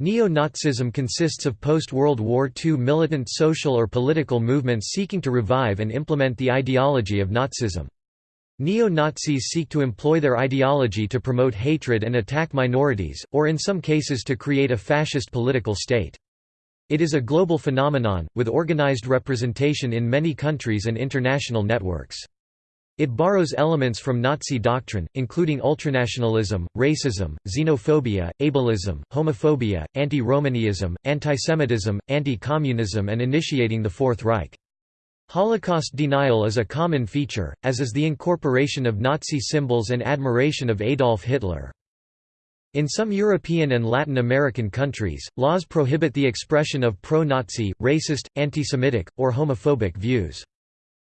Neo-Nazism consists of post-World War II militant social or political movements seeking to revive and implement the ideology of Nazism. Neo-Nazis seek to employ their ideology to promote hatred and attack minorities, or in some cases to create a fascist political state. It is a global phenomenon, with organized representation in many countries and international networks. It borrows elements from Nazi doctrine, including ultranationalism, racism, xenophobia, ableism, homophobia, anti-Romaniism, antisemitism, anti-communism and initiating the Fourth Reich. Holocaust denial is a common feature, as is the incorporation of Nazi symbols and admiration of Adolf Hitler. In some European and Latin American countries, laws prohibit the expression of pro-Nazi, racist, anti-Semitic, or homophobic views.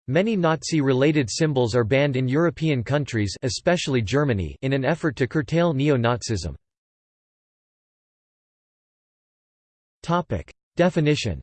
Many Nazi-related symbols are banned in European countries especially Germany in an effort to curtail neo-Nazism. Definition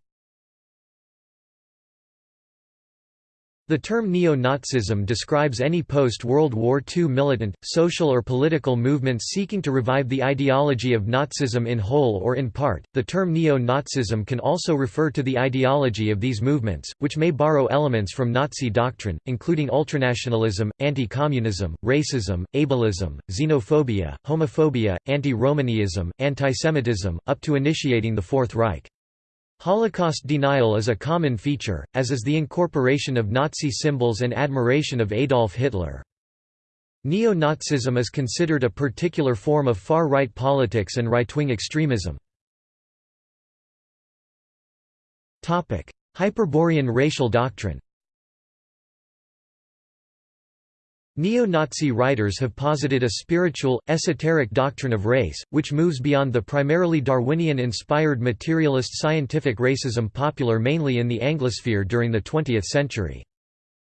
The term neo-Nazism describes any post-World War II militant, social or political movements seeking to revive the ideology of Nazism in whole or in part. The term neo-Nazism can also refer to the ideology of these movements, which may borrow elements from Nazi doctrine, including ultranationalism, anti-communism, racism, ableism, xenophobia, homophobia, anti-Romaniism, antisemitism, up to initiating the Fourth Reich. Holocaust denial is a common feature, as is the incorporation of Nazi symbols and admiration of Adolf Hitler. Neo-Nazism is considered a particular form of far-right politics and right-wing extremism. Hyperborean racial doctrine Neo-Nazi writers have posited a spiritual, esoteric doctrine of race, which moves beyond the primarily Darwinian-inspired materialist scientific racism popular mainly in the Anglosphere during the 20th century.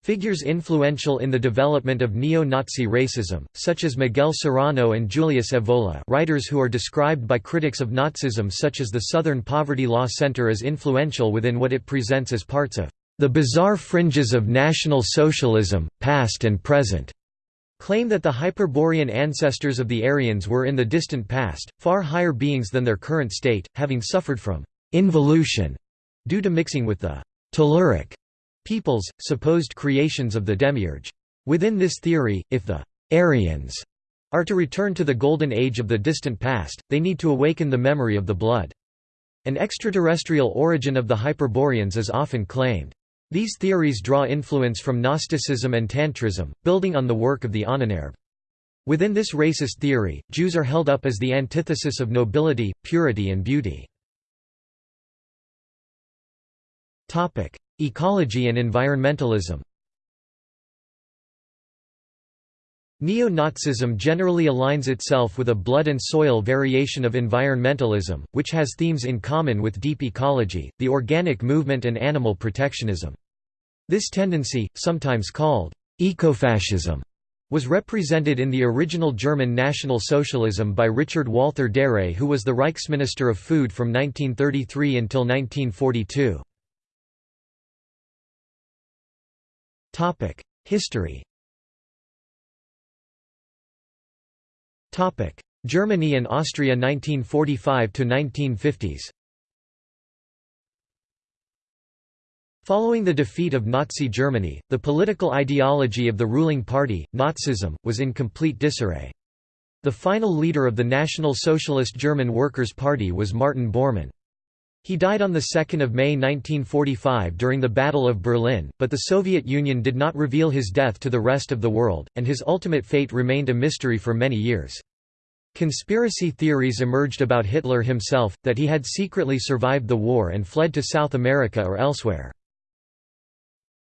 Figures influential in the development of neo-Nazi racism, such as Miguel Serrano and Julius Evola writers who are described by critics of Nazism such as the Southern Poverty Law Center as influential within what it presents as parts of the bizarre fringes of National Socialism, past and present, claim that the Hyperborean ancestors of the Aryans were in the distant past, far higher beings than their current state, having suffered from involution due to mixing with the Telluric peoples, supposed creations of the Demiurge. Within this theory, if the Aryans are to return to the golden age of the distant past, they need to awaken the memory of the blood. An extraterrestrial origin of the Hyperboreans is often claimed. These theories draw influence from Gnosticism and Tantrism, building on the work of the Ahnenerbe. Within this racist theory, Jews are held up as the antithesis of nobility, purity and beauty. Ecology and environmentalism Neo-Nazism generally aligns itself with a blood and soil variation of environmentalism, which has themes in common with deep ecology, the organic movement and animal protectionism. This tendency, sometimes called ecofascism, was represented in the original German National Socialism by Richard Walther Darré who was the Reichsminister of Food from 1933 until 1942. History Germany and Austria 1945 to 1950s Following the defeat of Nazi Germany, the political ideology of the ruling party, Nazism, was in complete disarray. The final leader of the National Socialist German Workers' Party was Martin Bormann. He died on 2 May 1945 during the Battle of Berlin, but the Soviet Union did not reveal his death to the rest of the world, and his ultimate fate remained a mystery for many years. Conspiracy theories emerged about Hitler himself, that he had secretly survived the war and fled to South America or elsewhere.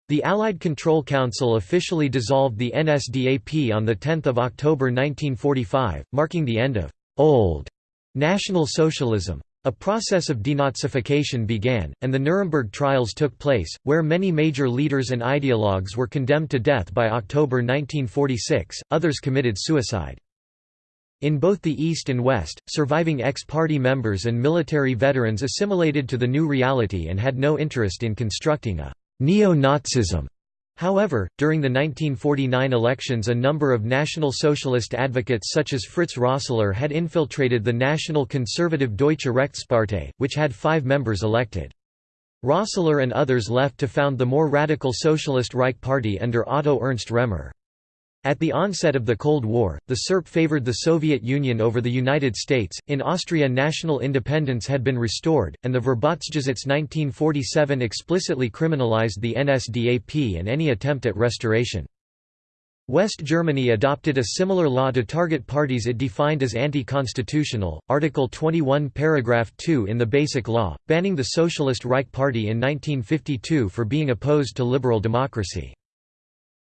The Allied Control Council officially dissolved the NSDAP on 10 October 1945, marking the end of «old» National Socialism. A process of denazification began, and the Nuremberg trials took place, where many major leaders and ideologues were condemned to death by October 1946, others committed suicide. In both the East and West, surviving ex-party members and military veterans assimilated to the new reality and had no interest in constructing a «neo-Nazism» However, during the 1949 elections a number of National Socialist advocates such as Fritz Rosseler had infiltrated the National Conservative Deutsche Rechtspartei, which had five members elected. Rosseler and others left to found the more radical Socialist Reich Party under Otto Ernst Remer. At the onset of the Cold War, the SERP favored the Soviet Union over the United States. In Austria, national independence had been restored, and the Verbotsgesetz 1947 explicitly criminalized the NSDAP and any attempt at restoration. West Germany adopted a similar law to target parties it defined as anti-constitutional, Article 21 paragraph 2 in the Basic Law, banning the Socialist Reich Party in 1952 for being opposed to liberal democracy.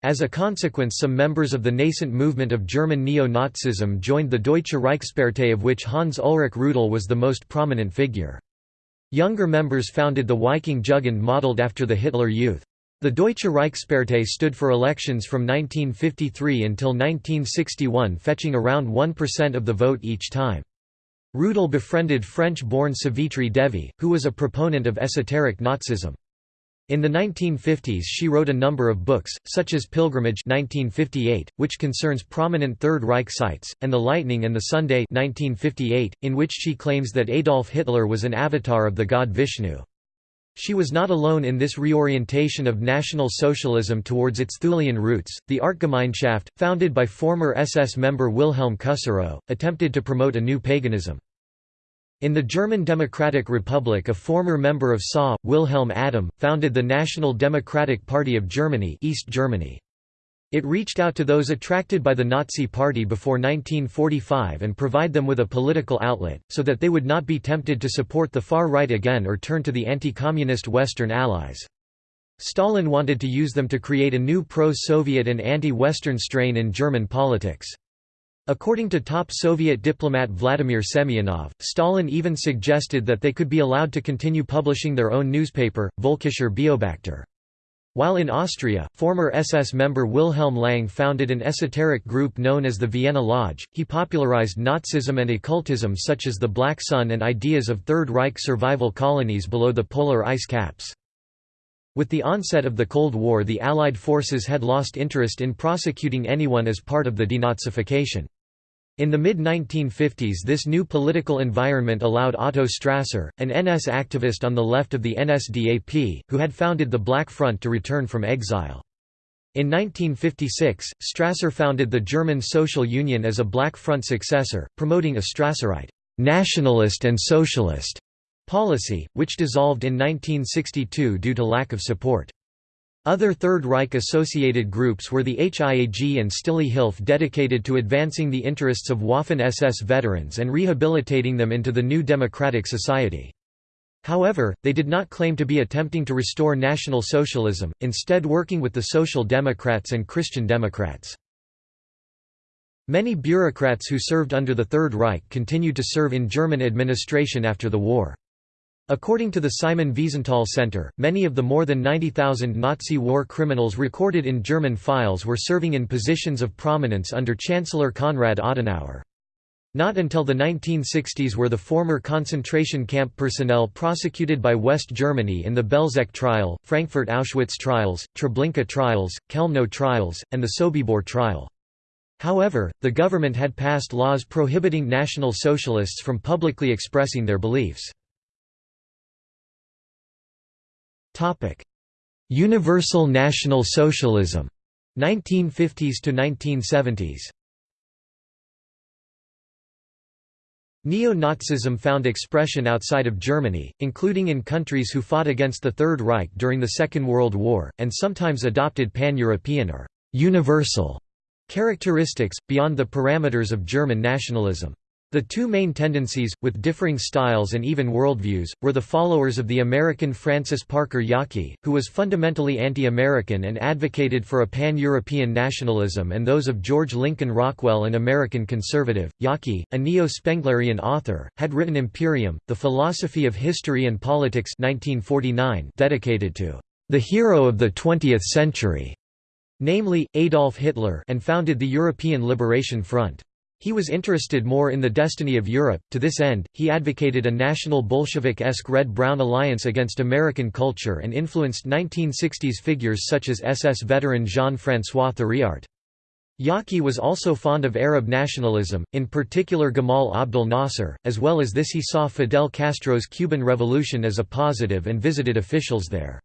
As a consequence some members of the nascent movement of German neo-Nazism joined the Deutsche Reichspartei of which Hans Ulrich Rudel was the most prominent figure. Younger members founded the Viking Jugend modelled after the Hitler Youth. The Deutsche Reichspartei stood for elections from 1953 until 1961 fetching around 1% of the vote each time. Rudel befriended French-born Savitri Devi, who was a proponent of esoteric Nazism. In the 1950s she wrote a number of books, such as Pilgrimage 1958, which concerns prominent Third Reich sites, and The Lightning and the Sunday 1958, in which she claims that Adolf Hitler was an avatar of the god Vishnu. She was not alone in this reorientation of National Socialism towards its Thulean roots. The Artgemeinschaft, founded by former SS member Wilhelm Kusserow, attempted to promote a new paganism. In the German Democratic Republic a former member of SA, Wilhelm Adam, founded the National Democratic Party of Germany East Germany. It reached out to those attracted by the Nazi Party before 1945 and provide them with a political outlet, so that they would not be tempted to support the far right again or turn to the anti-communist Western allies. Stalin wanted to use them to create a new pro-Soviet and anti-Western strain in German politics. According to top Soviet diplomat Vladimir Semyonov, Stalin even suggested that they could be allowed to continue publishing their own newspaper, Völkischer Beobachter. While in Austria, former SS member Wilhelm Landig founded an esoteric group known as the Vienna Lodge. He popularized Nazism and occultism such as the Black Sun and ideas of Third Reich survival colonies below the polar ice caps. With the onset of the Cold War the Allied forces had lost interest in prosecuting anyone as part of the denazification. In the mid-1950s this new political environment allowed Otto Strasser, an NS activist on the left of the NSDAP, who had founded the Black Front to return from exile. In 1956, Strasser founded the German Social Union as a Black Front successor, promoting a Strasserite nationalist and socialist policy, which dissolved in 1962 due to lack of support. Other Third Reich-associated groups were the HIAG and Stille Hilfe dedicated to advancing the interests of Waffen-SS veterans and rehabilitating them into the new democratic society. However, they did not claim to be attempting to restore National Socialism, instead working with the Social Democrats and Christian Democrats. Many bureaucrats who served under the Third Reich continued to serve in German administration after the war. According to the Simon Wiesenthal Center, many of the more than 90,000 Nazi war criminals recorded in German files were serving in positions of prominence under Chancellor Konrad Adenauer. Not until the 1960s were the former concentration camp personnel prosecuted by West Germany in the Belzec trial, Frankfurt Auschwitz trials, Treblinka trials, Chelmno trials, and the Sobibor trial. However, the government had passed laws prohibiting National Socialists from publicly expressing their beliefs. Topic: Universal National Socialism, 1950s to 1970s. Neo-Nazism found expression outside of Germany, including in countries who fought against the Third Reich during the Second World War, and sometimes adopted pan-European or «universal» characteristics, beyond the parameters of German nationalism. The two main tendencies, with differing styles and even worldviews, were the followers of the American Francis Parker Yockey, who was fundamentally anti-American and advocated for a pan-European nationalism and those of George Lincoln Rockwell an American conservative. Yockey, a neo-Spenglerian author, had written Imperium, The Philosophy of History and Politics 1949 dedicated to the hero of the 20th century, namely, Adolf Hitler and founded the European Liberation Front. He was interested more in the destiny of Europe. To this end, he advocated a national Bolshevik-esque red-brown alliance against American culture and influenced 1960s figures such as SS veteran Jean-François Thiriart. Yockey was also fond of Arab nationalism, in particular Gamal Abdel Nasser, as well as this he saw Fidel Castro's Cuban Revolution as a positive and visited officials there.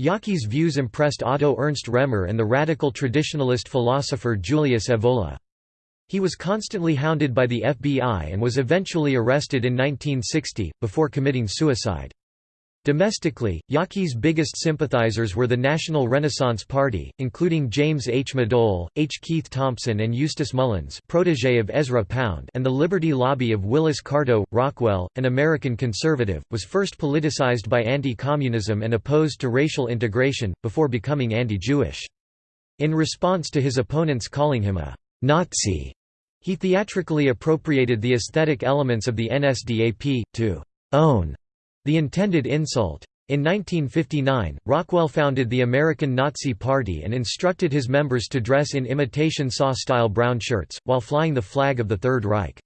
Yockey's views impressed Otto Ernst Remer and the radical traditionalist philosopher Julius Evola. He was constantly hounded by the FBI and was eventually arrested in 1960, before committing suicide. Domestically, Yockey's biggest sympathizers were the National Renaissance Party, including James H. Madole, H. Keith Thompson and Eustace Mullins protégé of Ezra Pound and the Liberty Lobby of Willis Carto. Rockwell, an American conservative, was first politicized by anti-communism and opposed to racial integration, before becoming anti-Jewish. In response to his opponents calling him a «Nazi», he theatrically appropriated the aesthetic elements of the NSDAP, to «own» the intended insult. In 1959, Rockwell founded the American Nazi Party and instructed his members to dress in imitation SAW-style brown shirts, while flying the flag of the Third Reich.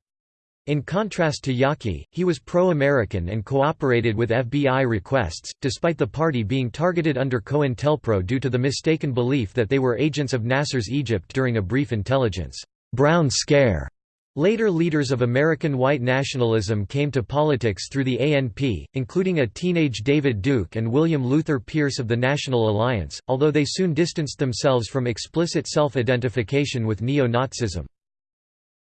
In contrast to Yockey, he was pro-American and cooperated with FBI requests, despite the party being targeted under COINTELPRO due to the mistaken belief that they were agents of Nasser's Egypt during a brief intelligence Brown Scare. Later leaders of American white nationalism came to politics through the ANP, including a teenage David Duke and William Luther Pierce of the National Alliance, although they soon distanced themselves from explicit self-identification with neo-Nazism.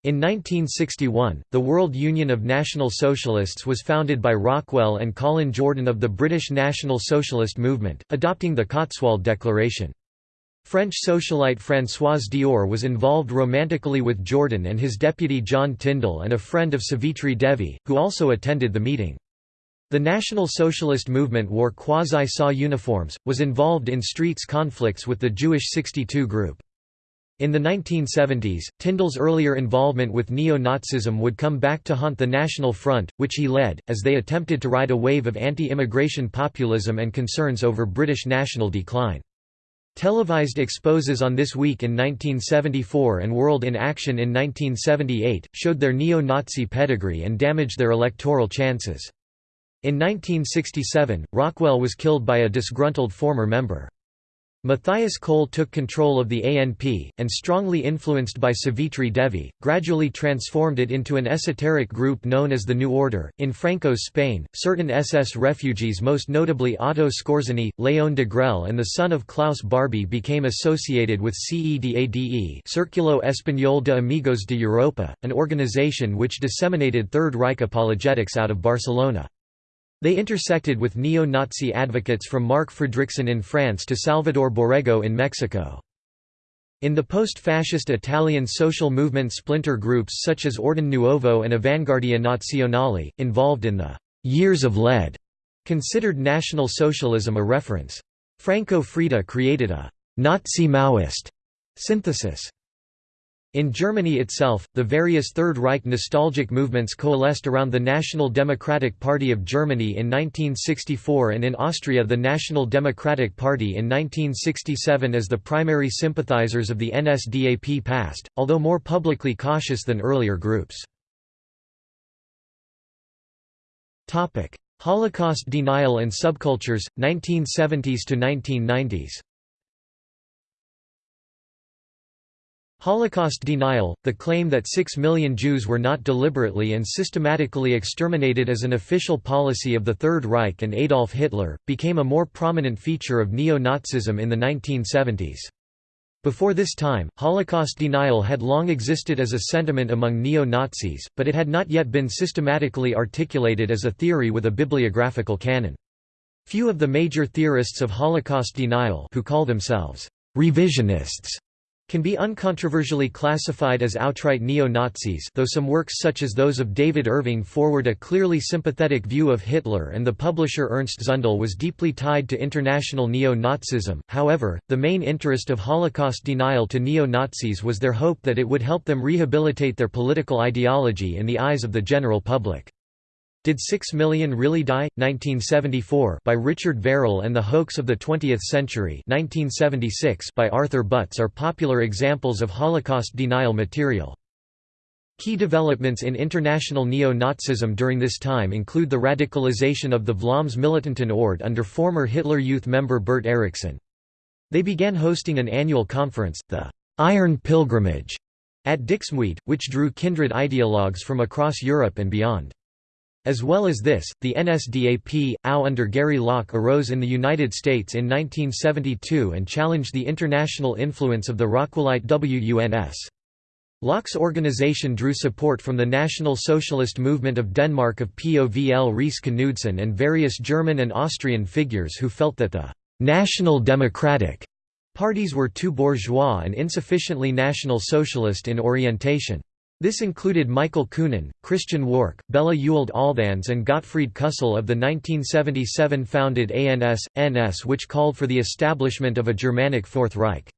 In 1961, the World Union of National Socialists was founded by Rockwell and Colin Jordan of the British National Socialist Movement, adopting the Cotswold Declaration. French socialite Françoise Dior was involved romantically with Jordan and his deputy John Tyndall and a friend of Savitri Devi, who also attended the meeting. The National Socialist movement wore quasi-SAW uniforms, was involved in streets conflicts with the Jewish 62 group. In the 1970s, Tyndall's earlier involvement with neo-Nazism would come back to haunt the National Front, which he led, as they attempted to ride a wave of anti-immigration populism and concerns over British national decline. Televised exposes on This Week in 1974 and World in Action in 1978, showed their neo-Nazi pedigree and damaged their electoral chances. In 1967, Rockwell was killed by a disgruntled former member. Matthias Koehl took control of the ANP, and strongly influenced by Savitri Devi, gradually transformed it into an esoteric group known as the New Order. In Franco's Spain, certain SS refugees, most notably Otto Skorzeny, Leon de Degrelle, and the son of Klaus Barbie, became associated with CEDADE Círculo Español de Amigos de Europa, an organization which disseminated Third Reich apologetics out of Barcelona. They intersected with neo-Nazi advocates from Marc Fredriksen in France to Salvador Borrego in Mexico. In the post-fascist Italian social movement splinter groups such as Ordine Nuovo and Avanguardia Nazionale, involved in the «years of lead», considered National Socialism a reference. Franco Freda created a «Nazi-Maoist» synthesis. In Germany itself, the various Third Reich nostalgic movements coalesced around the National Democratic Party of Germany in 1964 and in Austria the National Democratic Party in 1967 as the primary sympathizers of the NSDAP past, although more publicly cautious than earlier groups. Holocaust denial and subcultures, 1970s to 1990s Holocaust denial, the claim that six million Jews were not deliberately and systematically exterminated as an official policy of the Third Reich and Adolf Hitler, became a more prominent feature of neo-Nazism in the 1970s. Before this time, Holocaust denial had long existed as a sentiment among neo-Nazis, but it had not yet been systematically articulated as a theory with a bibliographical canon. Few of the major theorists of Holocaust denial who call themselves revisionists can be uncontroversially classified as outright neo-Nazis though some works such as those of David Irving forward a clearly sympathetic view of Hitler and the publisher Ernst Zundel was deeply tied to international neo-Nazism, however, the main interest of Holocaust denial to neo-Nazis was their hope that it would help them rehabilitate their political ideology in the eyes of the general public. Did Six Million Really Die? 1974 by Richard Verrall and The Hoax of the Twentieth Century 1976 by Arthur Butz are popular examples of Holocaust denial material. Key developments in international neo-Nazism during this time include the radicalization of the Vlaams Militanten Orde under former Hitler Youth member Bert Eriksson. They began hosting an annual conference, the Iron Pilgrimage, at Dixmude, which drew kindred ideologues from across Europe and beyond. As well as this, the NSDAP, AU under Gary Lauck arose in the United States in 1972 and challenged the international influence of the Rockwellite WUNS. Lauck's organization drew support from the National Socialist Movement of Denmark of Povl Riis Knudsen and various German and Austrian figures who felt that the «national democratic» parties were too bourgeois and insufficiently National Socialist in orientation. This included Michael Kühnen, Christian Worch, Bela Ewald Althans and Gottfried Küssel of the 1977 founded ANS, NS which called for the establishment of a Germanic Fourth Reich.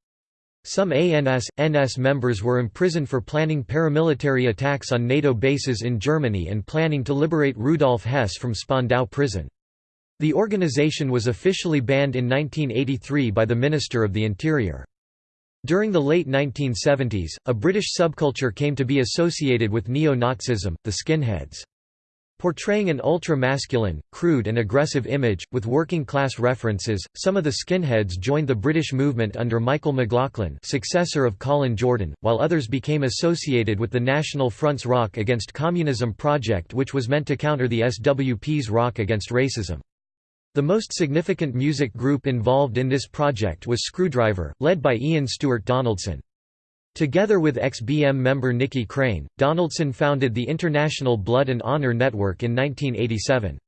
Some ANS, NS members were imprisoned for planning paramilitary attacks on NATO bases in Germany and planning to liberate Rudolf Hess from Spandau prison. The organization was officially banned in 1983 by the Minister of the Interior. During the late 1970s, a British subculture came to be associated with neo-Nazism, the skinheads. Portraying an ultra-masculine, crude and aggressive image, with working-class references, some of the skinheads joined the British movement under Michael McLaughlin successor of Colin Jordan, while others became associated with the National Front's Rock Against Communism project which was meant to counter the SWP's Rock Against Racism. The most significant music group involved in this project was Skrewdriver, led by Ian Stuart Donaldson. Together with ex-BM member Nicky Crane, Donaldson founded the International Blood and Honor Network in 1987.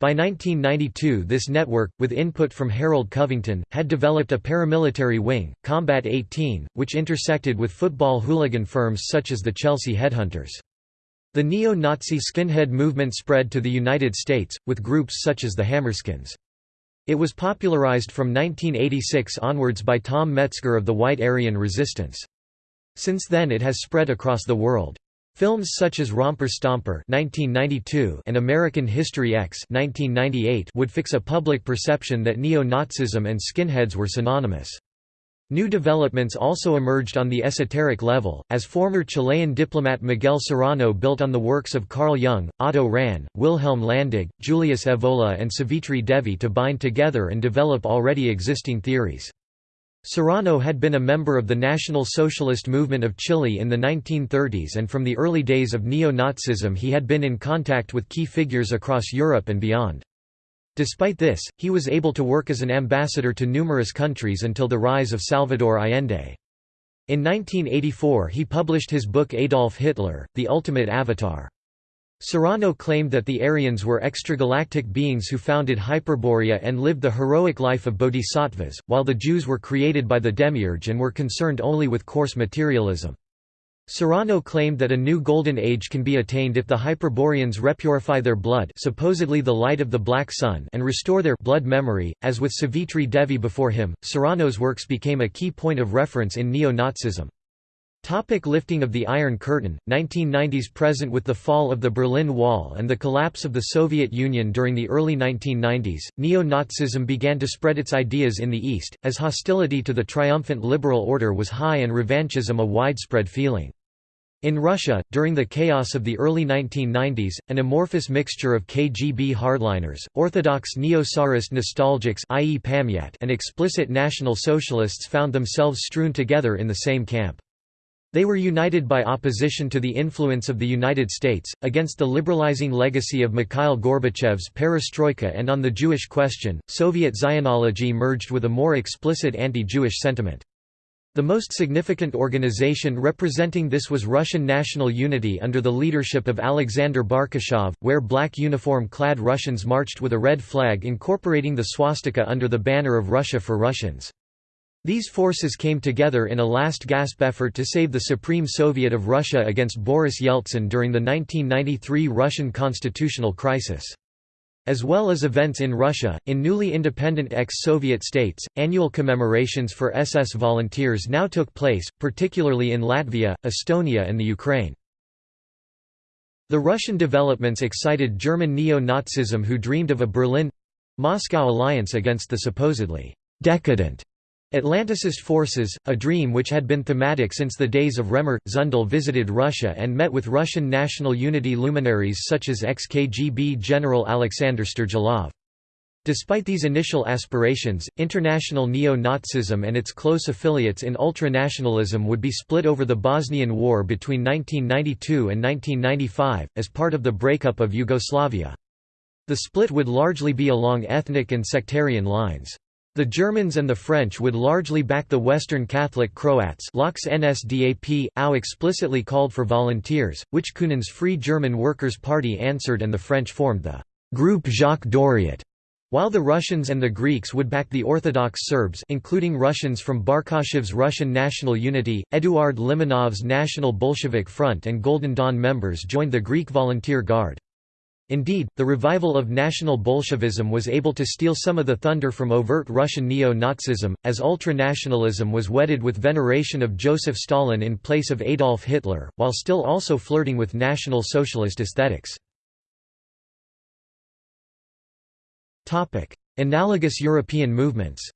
By 1992 this network, with input from Harold Covington, had developed a paramilitary wing, Combat 18, which intersected with football hooligan firms such as the Chelsea Headhunters. The neo-Nazi skinhead movement spread to the United States, with groups such as the Hammerskins. It was popularized from 1986 onwards by Tom Metzger of the White Aryan Resistance. Since then it has spread across the world. Films such as Romper Stomper (1992) and American History X (1998) would fix a public perception that neo-Nazism and skinheads were synonymous. New developments also emerged on the esoteric level, as former Chilean diplomat Miguel Serrano built on the works of Carl Jung, Otto Rahn, Wilhelm Landig, Julius Evola and Savitri Devi to bind together and develop already existing theories. Serrano had been a member of the National Socialist Movement of Chile in the 1930s and from the early days of neo-Nazism he had been in contact with key figures across Europe and beyond. Despite this, he was able to work as an ambassador to numerous countries until the rise of Salvador Allende. In 1984 he published his book Adolf Hitler, The Ultimate Avatar. Serrano claimed that the Aryans were extragalactic beings who founded Hyperborea and lived the heroic life of bodhisattvas, while the Jews were created by the demiurge and were concerned only with coarse materialism. Serrano claimed that a new golden age can be attained if the Hyperboreans repurify their blood supposedly the light of the Black Sun and restore their blood memory. As with Savitri Devi before him, Serrano's works became a key point of reference in neo-Nazism. Topic lifting of the Iron Curtain, 1990s Present with the fall of the Berlin Wall and the collapse of the Soviet Union during the early 1990s, neo-Nazism began to spread its ideas in the East, as hostility to the triumphant liberal order was high and revanchism a widespread feeling. In Russia, during the chaos of the early 1990s, an amorphous mixture of KGB hardliners, orthodox neo-Tsarist nostalgics and explicit National Socialists found themselves strewn together in the same camp. They were united by opposition to the influence of the United States, against the liberalizing legacy of Mikhail Gorbachev's perestroika and on the Jewish question, Soviet Zionology merged with a more explicit anti-Jewish sentiment. The most significant organization representing this was Russian National Unity under the leadership of Alexander Barkashov, where black uniform-clad Russians marched with a red flag incorporating the swastika under the banner of Russia for Russians. These forces came together in a last-gasp effort to save the Supreme Soviet of Russia against Boris Yeltsin during the 1993 Russian constitutional crisis. As well as events in Russia, in newly independent ex-Soviet states, annual commemorations for SS volunteers now took place, particularly in Latvia, Estonia and the Ukraine. The Russian developments excited German neo-Nazism who dreamed of a Berlin—Moscow alliance against the supposedly «decadent» Atlanticist forces, a dream which had been thematic since the days of Remer, Zundel visited Russia and met with Russian national unity luminaries such as ex-KGB General Alexander Sterligov. Despite these initial aspirations, international neo-Nazism and its close affiliates in ultranationalism would be split over the Bosnian War between 1992 and 1995, as part of the breakup of Yugoslavia. The split would largely be along ethnic and sectarian lines. The Germans and the French would largely back the Western Catholic Croats NSDAP, AU explicitly called for volunteers, which Kühnen's Free German Workers' Party answered and the French formed the Groupe Jacques Doriot. While the Russians and the Greeks would back the Orthodox Serbs including Russians from Barkashov's Russian National Unity, Eduard Limonov's National Bolshevik Front and Golden Dawn members joined the Greek Volunteer Guard. Indeed, the revival of National Bolshevism was able to steal some of the thunder from overt Russian neo-Nazism, as ultranationalism was wedded with veneration of Joseph Stalin in place of Adolf Hitler, while still also flirting with National Socialist aesthetics. Analogous European movements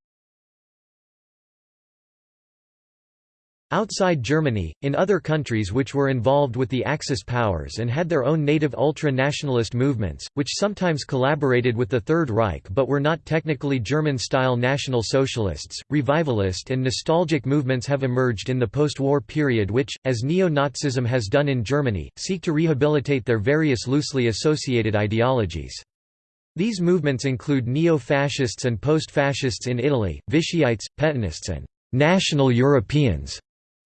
Outside Germany, in other countries which were involved with the Axis powers and had their own native ultra-nationalist movements, which sometimes collaborated with the Third Reich but were not technically German-style National Socialists, revivalist and nostalgic movements have emerged in the post-war period which, as neo-Nazism has done in Germany, seek to rehabilitate their various loosely associated ideologies. These movements include neo-fascists and post-fascists in Italy, Vichyites, Pétainists and «national Europeans»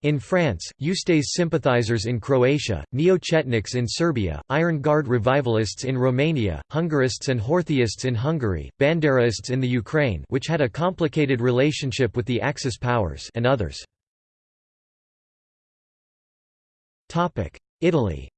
In France, Ustase sympathizers in Croatia, Neo-Chetniks in Serbia, Iron Guard revivalists in Romania, Hungarists and Horthyists in Hungary, Banderaists in the Ukraine which had a complicated relationship with the Axis powers and others. Italy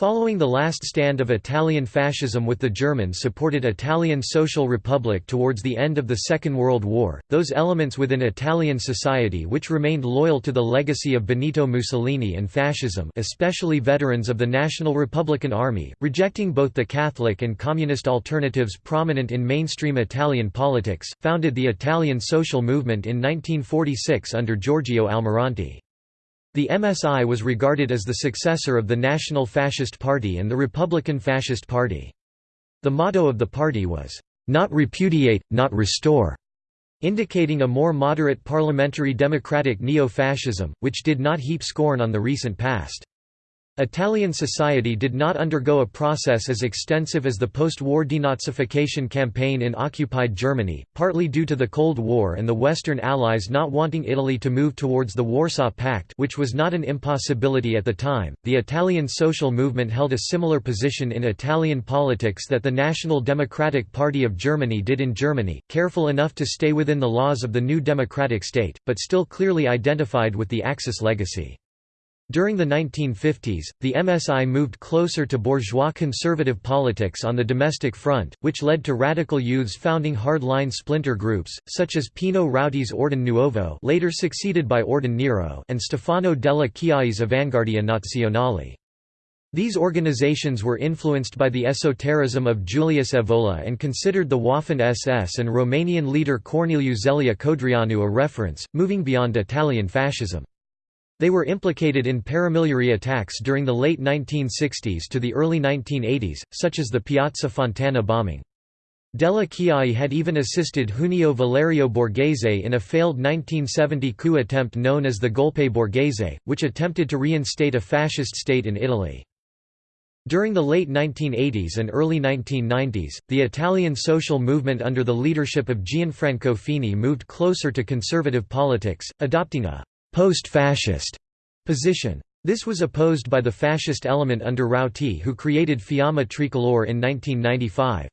Following the last stand of Italian fascism with the German-supported Italian Social Republic towards the end of the Second World War, those elements within Italian society which remained loyal to the legacy of Benito Mussolini and fascism especially veterans of the National Republican Army, rejecting both the Catholic and communist alternatives prominent in mainstream Italian politics, founded the Italian social movement in 1946 under Giorgio Almirante. The MSI was regarded as the successor of the National Fascist Party and the Republican Fascist Party. The motto of the party was, "...not repudiate, not restore", indicating a more moderate parliamentary democratic neo-fascism, which did not heap scorn on the recent past. Italian society did not undergo a process as extensive as the post-war denazification campaign in occupied Germany, partly due to the Cold War and the Western Allies not wanting Italy to move towards the Warsaw Pact which was not an impossibility at the time. The Italian social movement held a similar position in Italian politics that the National Democratic Party of Germany did in Germany, careful enough to stay within the laws of the new democratic state, but still clearly identified with the Axis legacy. During the 1950s, the MSI moved closer to bourgeois conservative politics on the domestic front, which led to radical youths founding hard-line splinter groups, such as Pino Rauti's Ordine Nuovo later succeeded by Ordine Nero and Stefano della Chiaie's Avanguardia Nazionale. These organizations were influenced by the esotericism of Julius Evola and considered the Waffen-SS and Romanian leader Corneliu Zelea Codreanu a reference, moving beyond Italian fascism. They were implicated in paramilitary attacks during the late 1960s to the early 1980s, such as the Piazza Fontana bombing. Della Chiaie had even assisted Junio Valerio Borghese in a failed 1970 coup attempt known as the Golpe Borghese, which attempted to reinstate a fascist state in Italy. During the late 1980s and early 1990s, the Italian social movement under the leadership of Gianfranco Fini moved closer to conservative politics, adopting a post-fascist position. This was opposed by the fascist element under Rauti who created Fiamma Tricolore in 1995.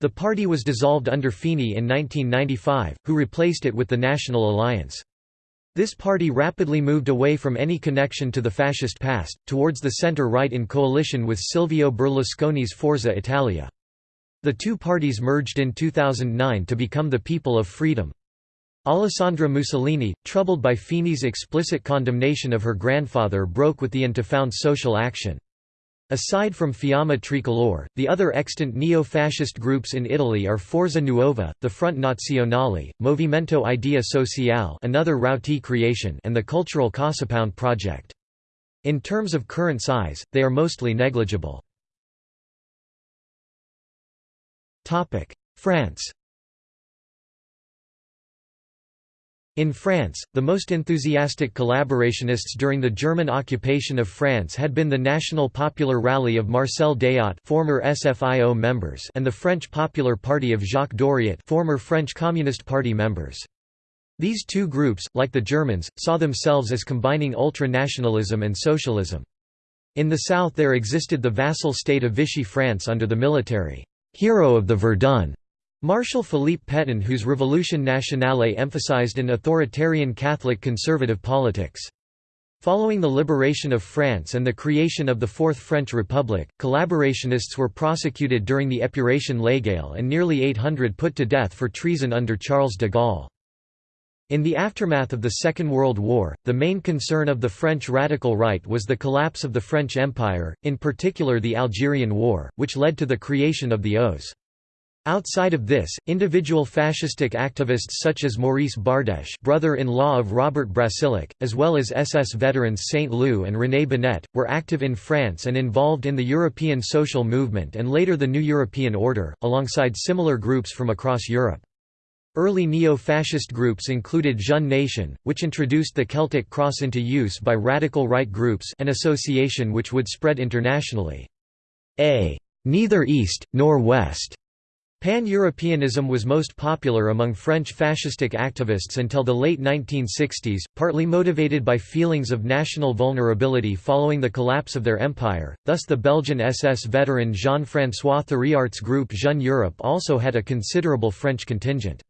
The party was dissolved under Fini in 1995, who replaced it with the National Alliance. This party rapidly moved away from any connection to the fascist past, towards the centre-right in coalition with Silvio Berlusconi's Forza Italia. The two parties merged in 2009 to become the People of Freedom. Alessandra Mussolini, troubled by Fini's explicit condemnation of her grandfather broke with the and to found social action. Aside from Fiamma Tricolore, the other extant neo-fascist groups in Italy are Forza Nuova, the Front Nazionale, Movimento Idea Sociale another Rauti creation and the cultural CasaPound project. In terms of current size, they are mostly negligible. France In France, the most enthusiastic collaborationists during the German occupation of France had been the National Popular Rally of Marcel Déat former SFIO members and the French Popular Party of Jacques Doriot former French Communist Party members. These two groups, like the Germans, saw themselves as combining ultra-nationalism and socialism. In the south there existed the vassal state of Vichy France under the military hero of the Verdun Marshal Philippe Pétain whose Revolution Nationale emphasized an authoritarian Catholic conservative politics. Following the liberation of France and the creation of the Fourth French Republic, collaborationists were prosecuted during the Épuration légale and nearly 800 put to death for treason under Charles de Gaulle. In the aftermath of the Second World War, the main concern of the French radical right was the collapse of the French Empire, in particular the Algerian War, which led to the creation of the OAS. Outside of this, individual fascistic activists such as Maurice Bardèche brother-in-law of Robert Brasillach, as well as SS veterans Saint-Loup and René Binet, were active in France and involved in the European social movement and later the New European Order, alongside similar groups from across Europe. Early neo-fascist groups included Jeune Nation, which introduced the Celtic cross into use by radical right groups an association which would spread internationally. A neither East, nor West Pan-Europeanism was most popular among French fascistic activists until the late 1960s, partly motivated by feelings of national vulnerability following the collapse of their empire, thus the Belgian SS veteran Jean-François Thiriart's group Jeune Europe also had a considerable French contingent.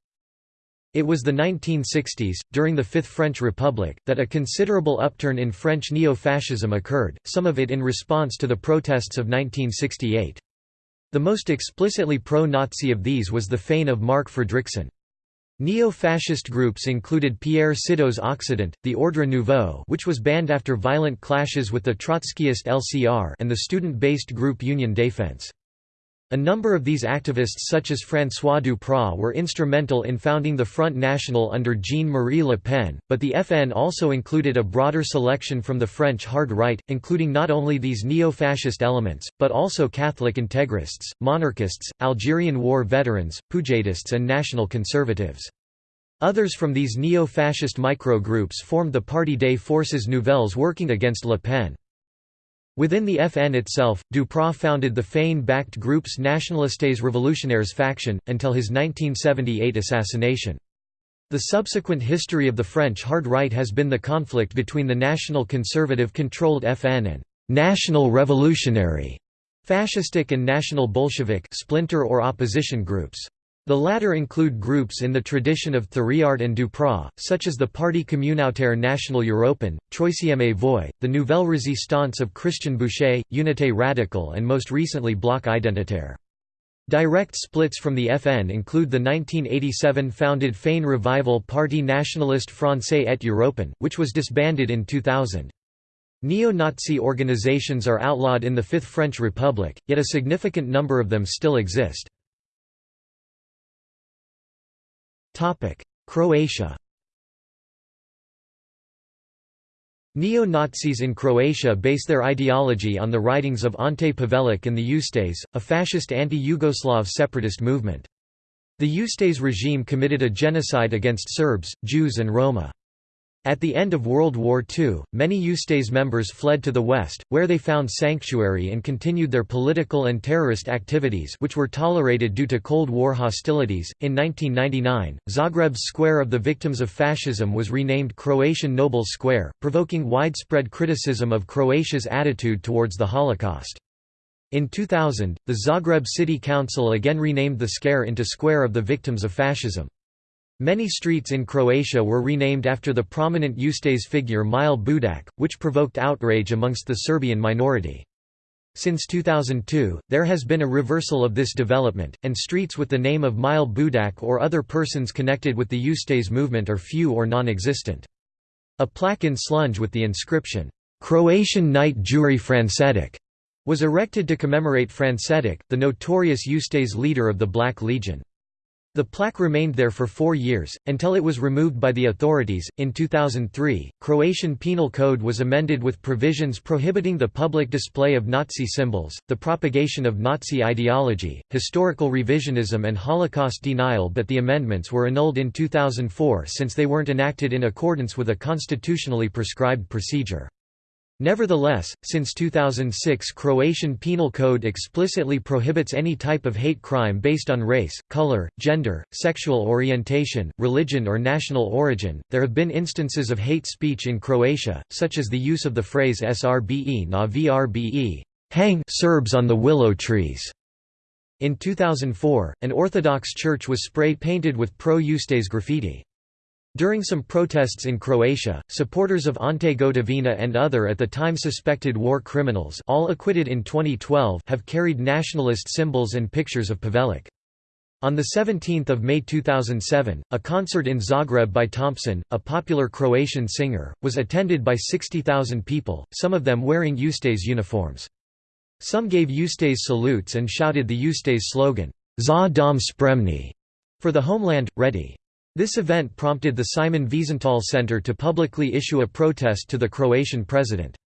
It was the 1960s, during the Fifth French Republic, that a considerable upturn in French neo-fascism occurred, some of it in response to the protests of 1968. The most explicitly pro-Nazi of these was the FANE of Marc Fredriksen. Neo-fascist groups included Pierre Sido's Occident, the Ordre Nouveau which was banned after violent clashes with the Trotskyist LCR and the student-based group Union Défense. A number of these activists such as François Duprat were instrumental in founding the Front National under Jean-Marie Le Pen, but the FN also included a broader selection from the French hard right, including not only these neo-fascist elements, but also Catholic integrists, monarchists, Algerian war veterans, Poujadists and national conservatives. Others from these neo-fascist micro-groups formed the Parti des Forces Nouvelles working against Le Pen. Within the FN itself, Duprat founded the FANE-backed group's Nationalistes Revolutionaires faction, until his 1978 assassination. The subsequent history of the French hard right has been the conflict between the national conservative-controlled FN and «national revolutionary» fascistic and national Bolshevik splinter or opposition groups. The latter include groups in the tradition of Thiriart and Duprat, such as the Parti communautaire national Européen, Troisième Voie, the Nouvelle Résistance of Christian Bouchet, Unité radicale and most recently Bloc identitaire. Direct splits from the FN include the 1987 founded FANE Revival Parti Nationaliste Français et Européen, which was disbanded in 2000. Neo-Nazi organizations are outlawed in the Fifth French Republic, yet a significant number of them still exist. Croatia Neo-Nazis in Croatia base their ideology on the writings of Ante Pavelic and the Ustase, a fascist anti-Yugoslav separatist movement. The Ustase regime committed a genocide against Serbs, Jews and Roma. At the end of World War II, many Ustase members fled to the west, where they found sanctuary and continued their political and terrorist activities which were tolerated due to Cold War hostilities. In 1999, Zagreb's Square of the Victims of Fascism was renamed Croatian Noble Square, provoking widespread criticism of Croatia's attitude towards the Holocaust. In 2000, the Zagreb City Council again renamed the square into Square of the Victims of Fascism. Many streets in Croatia were renamed after the prominent Ustase figure Mile Budak, which provoked outrage amongst the Serbian minority. Since 2002, there has been a reversal of this development, and streets with the name of Mile Budak or other persons connected with the Ustase movement are few or non-existent. A plaque in Slunj with the inscription, "'Croatian Knight Juri Francetic' was erected to commemorate Francetic, the notorious Ustase leader of the Black Legion. The plaque remained there for four years, until it was removed by the authorities. In 2003, Croatian Penal Code was amended with provisions prohibiting the public display of Nazi symbols, the propagation of Nazi ideology, historical revisionism, and Holocaust denial, but the amendments were annulled in 2004 since they weren't enacted in accordance with a constitutionally prescribed procedure. Nevertheless, since 2006 Croatian Penal Code explicitly prohibits any type of hate crime based on race, color, gender, sexual orientation, religion or national origin. There have been instances of hate speech in Croatia, such as the use of the phrase srbe na vrbe, hang Serbs on the willow trees. In 2004, an Orthodox church was spray-painted with pro-Ustase graffiti. During some protests in Croatia, supporters of Ante Gotovina and other at the time suspected war criminals all acquitted in 2012 have carried nationalist symbols and pictures of Pavelic. On 17 May 2007, a concert in Zagreb by Thompson, a popular Croatian singer, was attended by 60,000 people, some of them wearing Ustase uniforms. Some gave Ustase salutes and shouted the Ustase slogan, Za dom spremni, for the homeland, ready. This event prompted the Simon Wiesenthal Center to publicly issue a protest to the Croatian president.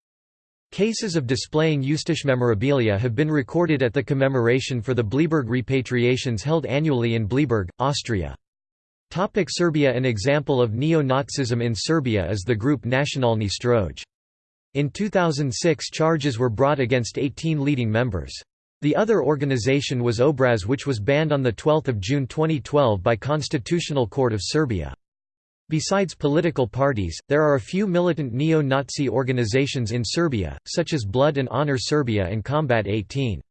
Cases of displaying Ustaše memorabilia have been recorded at the commemoration for the Bleiburg repatriations held annually in Bleiburg, Austria. Topic Serbia An example of neo-Nazism in Serbia is the group Nacionalni Stroj. In 2006 charges were brought against 18 leading members. The other organization was Obraz which was banned on 12 June 2012 by Constitutional Court of Serbia. Besides political parties, there are a few militant neo-Nazi organizations in Serbia, such as Blood and Honor Serbia and Combat 18.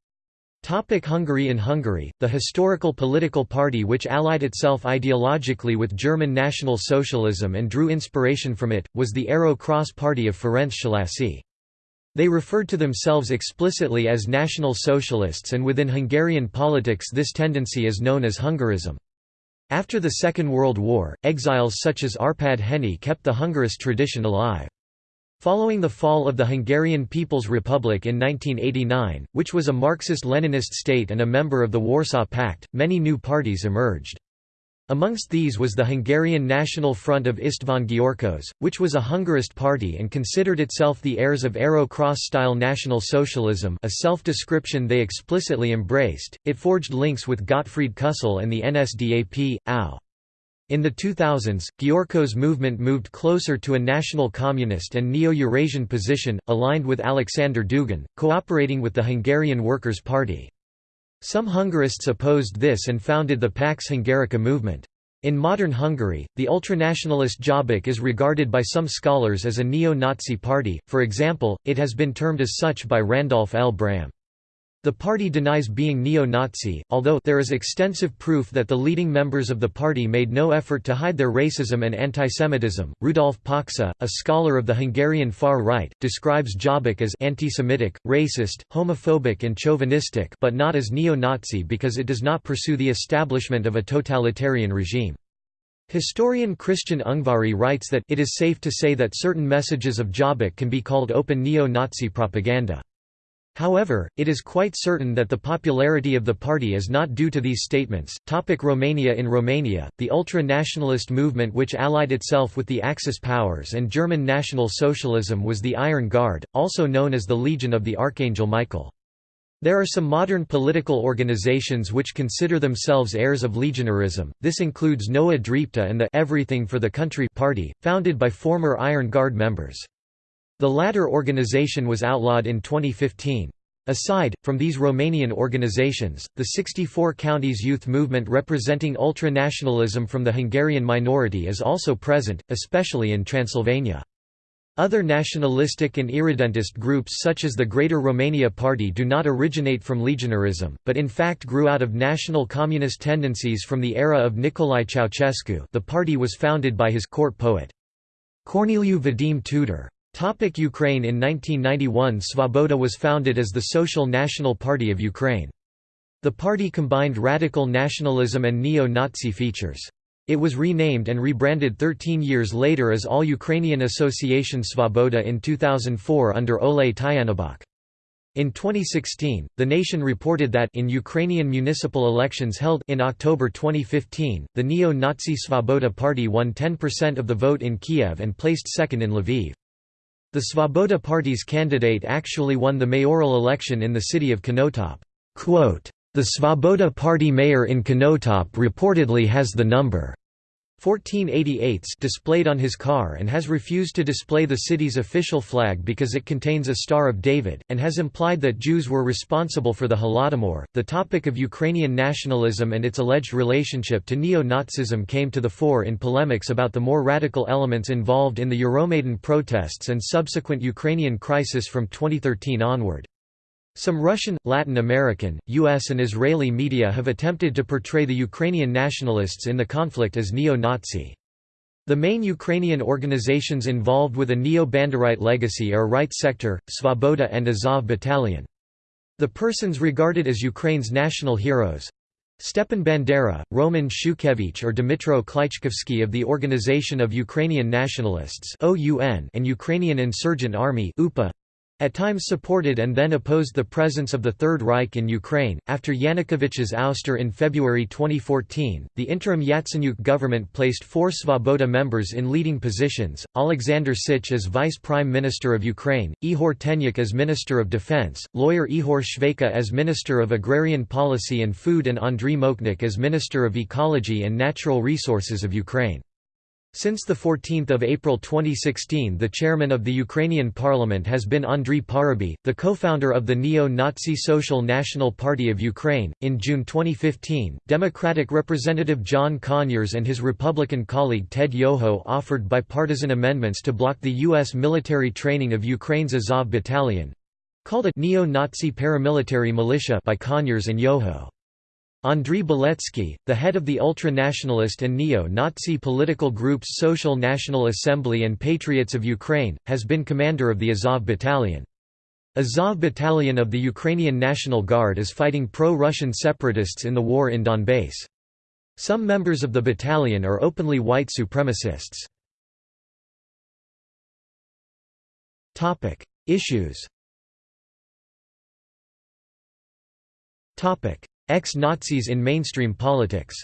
Topic Hungary In Hungary, the historical political party which allied itself ideologically with German National Socialism and drew inspiration from it, was the Arrow Cross Party of Ferenc Szalasi. They referred to themselves explicitly as National Socialists and within Hungarian politics this tendency is known as Hungarism. After the Second World War, exiles such as Arpad Henney kept the Hungarist tradition alive. Following the fall of the Hungarian People's Republic in 1989, which was a Marxist-Leninist state and a member of the Warsaw Pact, many new parties emerged. Amongst these was the Hungarian National Front of István Gyorkos, which was a Hungarist party and considered itself the heirs of Arrow Cross-style National Socialism a self-description they explicitly embraced. It forged links with Gottfried Kussel and the NSDAP, AU. In the 2000s, Gyorkos' movement moved closer to a national communist and neo-Eurasian position, aligned with Alexander Dugin, cooperating with the Hungarian Workers' Party. Some Hungarists opposed this and founded the Pax Hungarica movement. In modern Hungary, the ultranationalist Jobbik is regarded by some scholars as a neo-Nazi party, for example, it has been termed as such by Randolph L. Braham. The party denies being neo-Nazi, although there is extensive proof that the leading members of the party made no effort to hide their racism and antisemitism. Rudolf Paksa, a scholar of the Hungarian far right, describes Jobbik as anti-Semitic, racist, homophobic and chauvinistic but not as neo-Nazi because it does not pursue the establishment of a totalitarian regime. Historian Christian Ungvari writes that it is safe to say that certain messages of Jobbik can be called open neo-Nazi propaganda. However, it is quite certain that the popularity of the party is not due to these statements. Topic Romania In Romania, the ultra-nationalist movement which allied itself with the Axis powers and German National Socialism was the Iron Guard, also known as the Legion of the Archangel Michael. There are some modern political organizations which consider themselves heirs of legionarism, this includes Noua Dreapta and the Everything for the Country party, founded by former Iron Guard members. The latter organization was outlawed in 2015. Aside, from these Romanian organizations, the 64 counties youth movement representing ultra-nationalism from the Hungarian minority is also present, especially in Transylvania. Other nationalistic and irredentist groups such as the Greater Romania Party do not originate from legionarism, but in fact grew out of national communist tendencies from the era of Nicolae Ceausescu the party was founded by his court poet. Corneliu Vadim Tudor. Topic Ukraine In 1991 Svoboda was founded as the Social National Party of Ukraine. The party combined radical nationalism and neo-Nazi features. It was renamed and rebranded 13 years later as All Ukrainian Association Svoboda in 2004 under Oleh Tyahnybok. In 2016, The Nation reported that in Ukrainian municipal elections held in October 2015, the neo-Nazi Svoboda Party won 10% of the vote in Kiev and placed second in Lviv. The Svoboda Party's candidate actually won the mayoral election in the city of Konotop. The Svoboda Party mayor in Konotop reportedly has the number 1488s displayed on his car and has refused to display the city's official flag because it contains a Star of David, and has implied that Jews were responsible for the Holodomor. The topic of Ukrainian nationalism and its alleged relationship to neo Nazism came to the fore in polemics about the more radical elements involved in the Euromaidan protests and subsequent Ukrainian crisis from 2013 onward. Some Russian, Latin American, US and Israeli media have attempted to portray the Ukrainian nationalists in the conflict as neo-Nazi. The main Ukrainian organizations involved with a neo-Banderite legacy are Right Sector, Svoboda and Azov Battalion. The persons regarded as Ukraine's national heroes Stepan Bandera, Roman Shukhevych or Dmytro Klychkovsky of the Organization of Ukrainian Nationalists and Ukrainian Insurgent Army at times supported and then opposed the presence of the Third Reich in Ukraine. After Yanukovych's ouster in February 2014, the interim Yatsenyuk government placed four Svoboda members in leading positions Alexander Sich as Vice Prime Minister of Ukraine, Ihor Tenyuk as Minister of Defense, lawyer Ihor Shveka as Minister of Agrarian Policy and Food, and Andriy Mokhnyk as Minister of Ecology and Natural Resources of Ukraine. Since 14 April 2016 the chairman of the Ukrainian parliament has been Andriy Parubiy, the co-founder of the neo-Nazi Social National Party of Ukraine. In June 2015, Democratic Representative John Conyers and his Republican colleague Ted Yoho offered bipartisan amendments to block the U.S. military training of Ukraine's Azov Battalion—called a neo-Nazi paramilitary militia by Conyers and Yoho. Andriy Beletsky, the head of the ultra-nationalist and neo-Nazi political groups Social National Assembly and Patriots of Ukraine, has been commander of the Azov Battalion. Azov Battalion of the Ukrainian National Guard is fighting pro-Russian separatists in the war in Donbass. Some members of the battalion are openly white supremacists. Issues Ex-Nazis in mainstream politics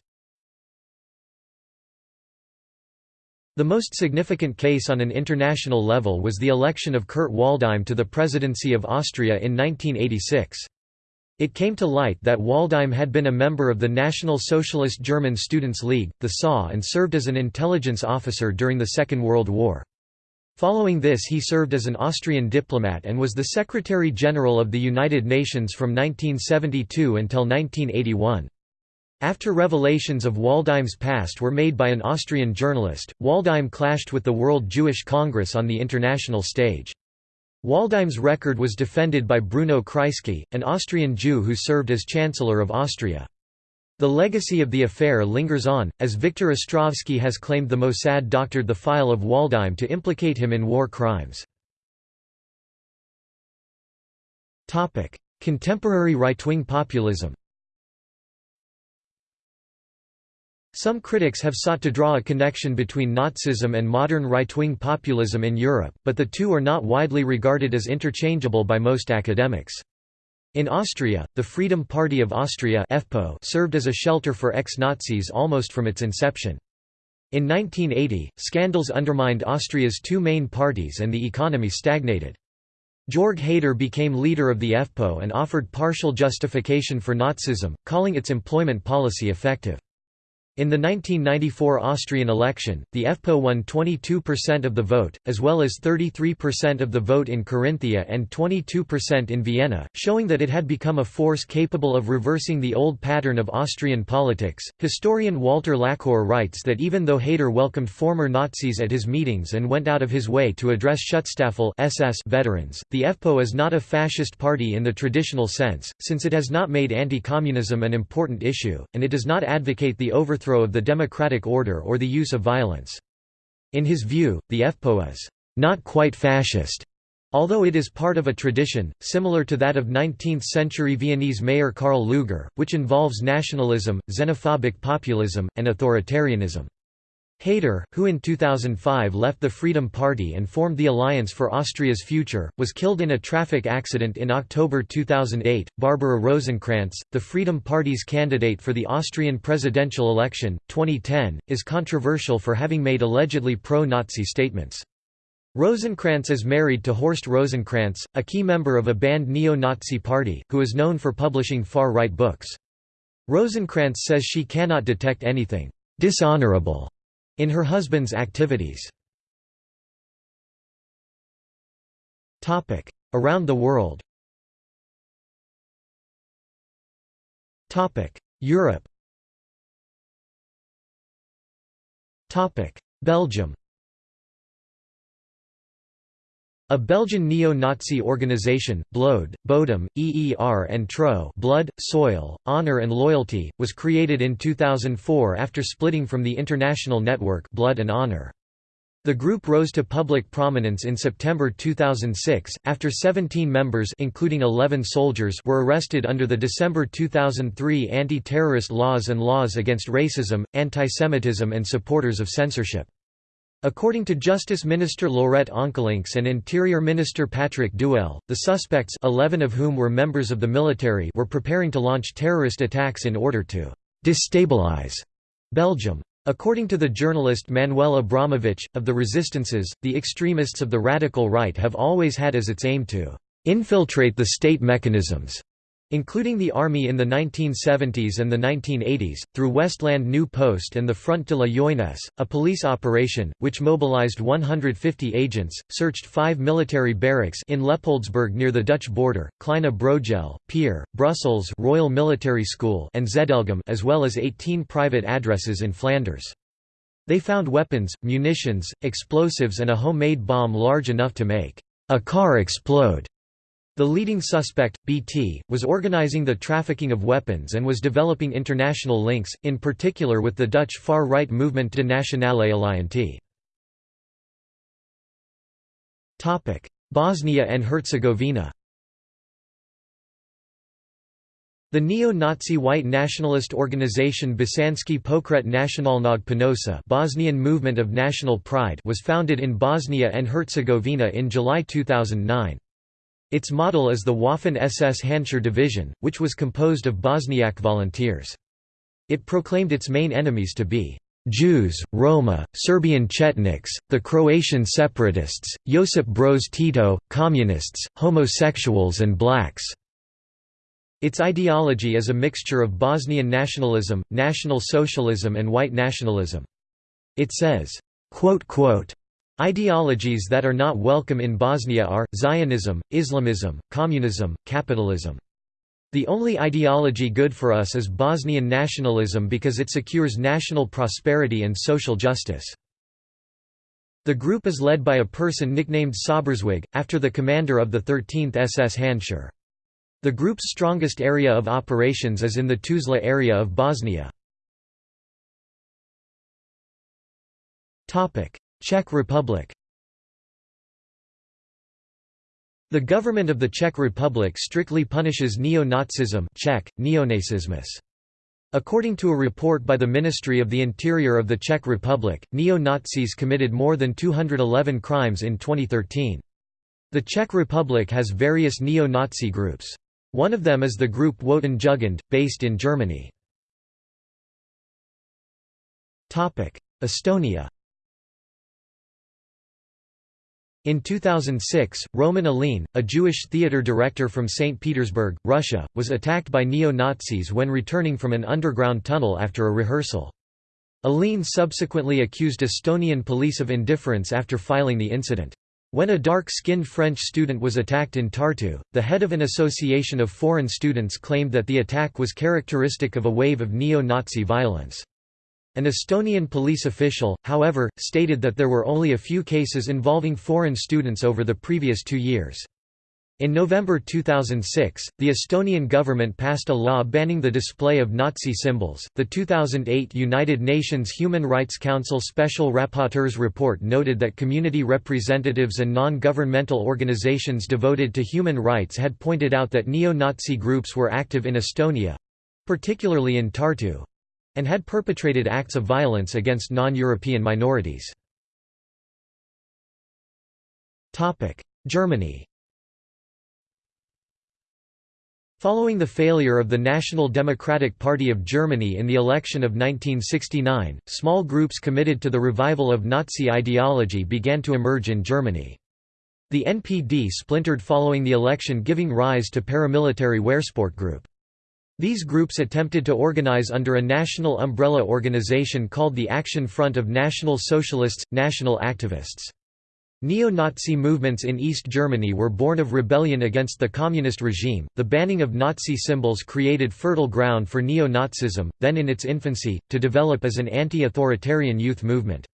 The most significant case on an international level was the election of Kurt Waldheim to the presidency of Austria in 1986. It came to light that Waldheim had been a member of the National Socialist German Students' League, the SA and served as an intelligence officer during the Second World War. Following this he served as an Austrian diplomat and was the Secretary-General of the United Nations from 1972 until 1981. After revelations of Waldheim's past were made by an Austrian journalist, Waldheim clashed with the World Jewish Congress on the international stage. Waldheim's record was defended by Bruno Kreisky, an Austrian Jew who served as Chancellor of Austria. The legacy of the affair lingers on, as Viktor Ostrovsky has claimed the Mossad doctored the file of Waldheim to implicate him in war crimes. Contemporary right-wing populism Some critics have sought to draw a connection between Nazism and modern right-wing populism in Europe, but the two are not widely regarded as interchangeable by most academics. In Austria, the Freedom Party of Austria served as a shelter for ex-Nazis almost from its inception. In 1980, scandals undermined Austria's two main parties and the economy stagnated. Jörg Haider became leader of the FPÖ and offered partial justification for Nazism, calling its employment policy effective. In the 1994 Austrian election, the FPÖ won 22% of the vote, as well as 33% of the vote in Carinthia and 22% in Vienna, showing that it had become a force capable of reversing the old pattern of Austrian politics. Historian Walter Laqueur writes that even though Haider welcomed former Nazis at his meetings and went out of his way to address Schutzstaffel SS veterans, the FPÖ is not a fascist party in the traditional sense, since it has not made anti-communism an important issue, and it does not advocate the overthrow overthrow of the democratic order or the use of violence. In his view, the FPÖ is not quite fascist, although it is part of a tradition, similar to that of 19th-century Viennese mayor Karl Lueger, which involves nationalism, xenophobic populism, and authoritarianism. Haider, who in 2005 left the Freedom Party and formed the Alliance for Austria's Future, was killed in a traffic accident in October 2008. Barbara Rosenkranz, the Freedom Party's candidate for the Austrian presidential election, 2010, is controversial for having made allegedly pro Nazi statements. Rosenkranz is married to Horst Rosenkranz, a key member of a banned neo Nazi party, who is known for publishing far right books. Rosenkranz says she cannot detect anything dishonorable in her husband's activities. Around the world. Europe. Belgium A Belgian neo-Nazi organization, Bloed, Bodem, EER and TRO Blood, Soil, Honor and Loyalty, was created in 2004 after splitting from the international network Blood and Honor. The group rose to public prominence in September 2006, after 17 members including 11 soldiers were arrested under the December 2003 anti-terrorist laws and laws against racism, antisemitism and supporters of censorship. According to Justice Minister Laurette Onkelinx and Interior Minister Patrick Dewael, the suspects 11 of whom were members of the military were preparing to launch terrorist attacks in order to «destabilize» Belgium. According to the journalist Manuel Abramowicz, of the resistances, the extremists of the radical right have always had as its aim to «infiltrate the state mechanisms» including the army in the 1970s and the 1980s, through Westland New Post and the Front de la Jeunesse, a police operation, which mobilized 150 agents, searched five military barracks in Leopoldsburg near the Dutch border, Kleine Brogel, Peer, Brussels Royal Military School and Zedelgem as well as 18 private addresses in Flanders. They found weapons, munitions, explosives and a homemade bomb large enough to make a car explode. The leading suspect, BT, was organizing the trafficking of weapons and was developing international links, in particular with the Dutch far-right movement De Nationale Alliantie. Bosnia and Herzegovina The neo-Nazi white nationalist organization Bosanski Pokret Nacionalnog Ponosa Bosnian Movement of National Pride was founded in Bosnia and Herzegovina in July 2009. Its model is the Waffen-SS Handschar Division, which was composed of Bosniak volunteers. It proclaimed its main enemies to be Jews, Roma, Serbian Chetniks, the Croatian separatists, Josip Broz Tito, communists, homosexuals and blacks. Its ideology is a mixture of Bosnian nationalism, National Socialism and white nationalism. It says, Ideologies that are not welcome in Bosnia are, Zionism, Islamism, communism, capitalism. The only ideology good for us is Bosnian nationalism because it secures national prosperity and social justice. The group is led by a person nicknamed Sauberzweig, after the commander of the 13th SS Handschar. The group's strongest area of operations is in the Tuzla area of Bosnia. Czech Republic The government of the Czech Republic strictly punishes neo-Nazism Czech, neonazismus. According to a report by the Ministry of the Interior of the Czech Republic, neo-Nazis committed more than 211 crimes in 2013. The Czech Republic has various neo-Nazi groups. One of them is the group Wotan Jugend, based in Germany. Estonia In 2006, Roman Aline, a Jewish theater director from St. Petersburg, Russia, was attacked by neo-Nazis when returning from an underground tunnel after a rehearsal. Aline subsequently accused Estonian police of indifference after filing the incident. When a dark-skinned French student was attacked in Tartu, the head of an association of foreign students claimed that the attack was characteristic of a wave of neo-Nazi violence. An Estonian police official, however, stated that there were only a few cases involving foreign students over the previous two years. In November 2006, the Estonian government passed a law banning the display of Nazi symbols. The 2008 United Nations Human Rights Council Special Rapporteur's report noted that community representatives and non governmental organizations devoted to human rights had pointed out that neo Nazi groups were active in Estonia particularly in Tartu. And had perpetrated acts of violence against non-European minorities. Germany Following the failure of the National Democratic Party of Germany in the election of 1969, small groups committed to the revival of Nazi ideology began to emerge in Germany. The NPD splintered following the election giving rise to paramilitary Wehrsport Group. These groups attempted to organize under a national umbrella organization called the Action Front of National Socialists, National Activists. Neo-Nazi movements in East Germany were born of rebellion against the communist regime. The banning of Nazi symbols created fertile ground for neo-Nazism, then in its infancy, to develop as an anti-authoritarian youth movement.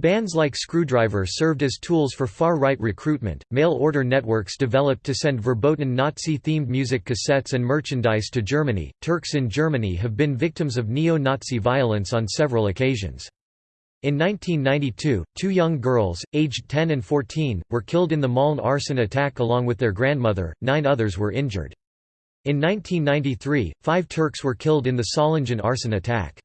Bands like Skrewdriver served as tools for far-right recruitment. Mail order networks developed to send verboten Nazi-themed music cassettes and merchandise to Germany. Turks in Germany have been victims of neo-Nazi violence on several occasions. In 1992, two young girls, aged 10 and 14, were killed in the Mölln arson attack along with their grandmother, nine others were injured. In 1993, five Turks were killed in the Solingen arson attack.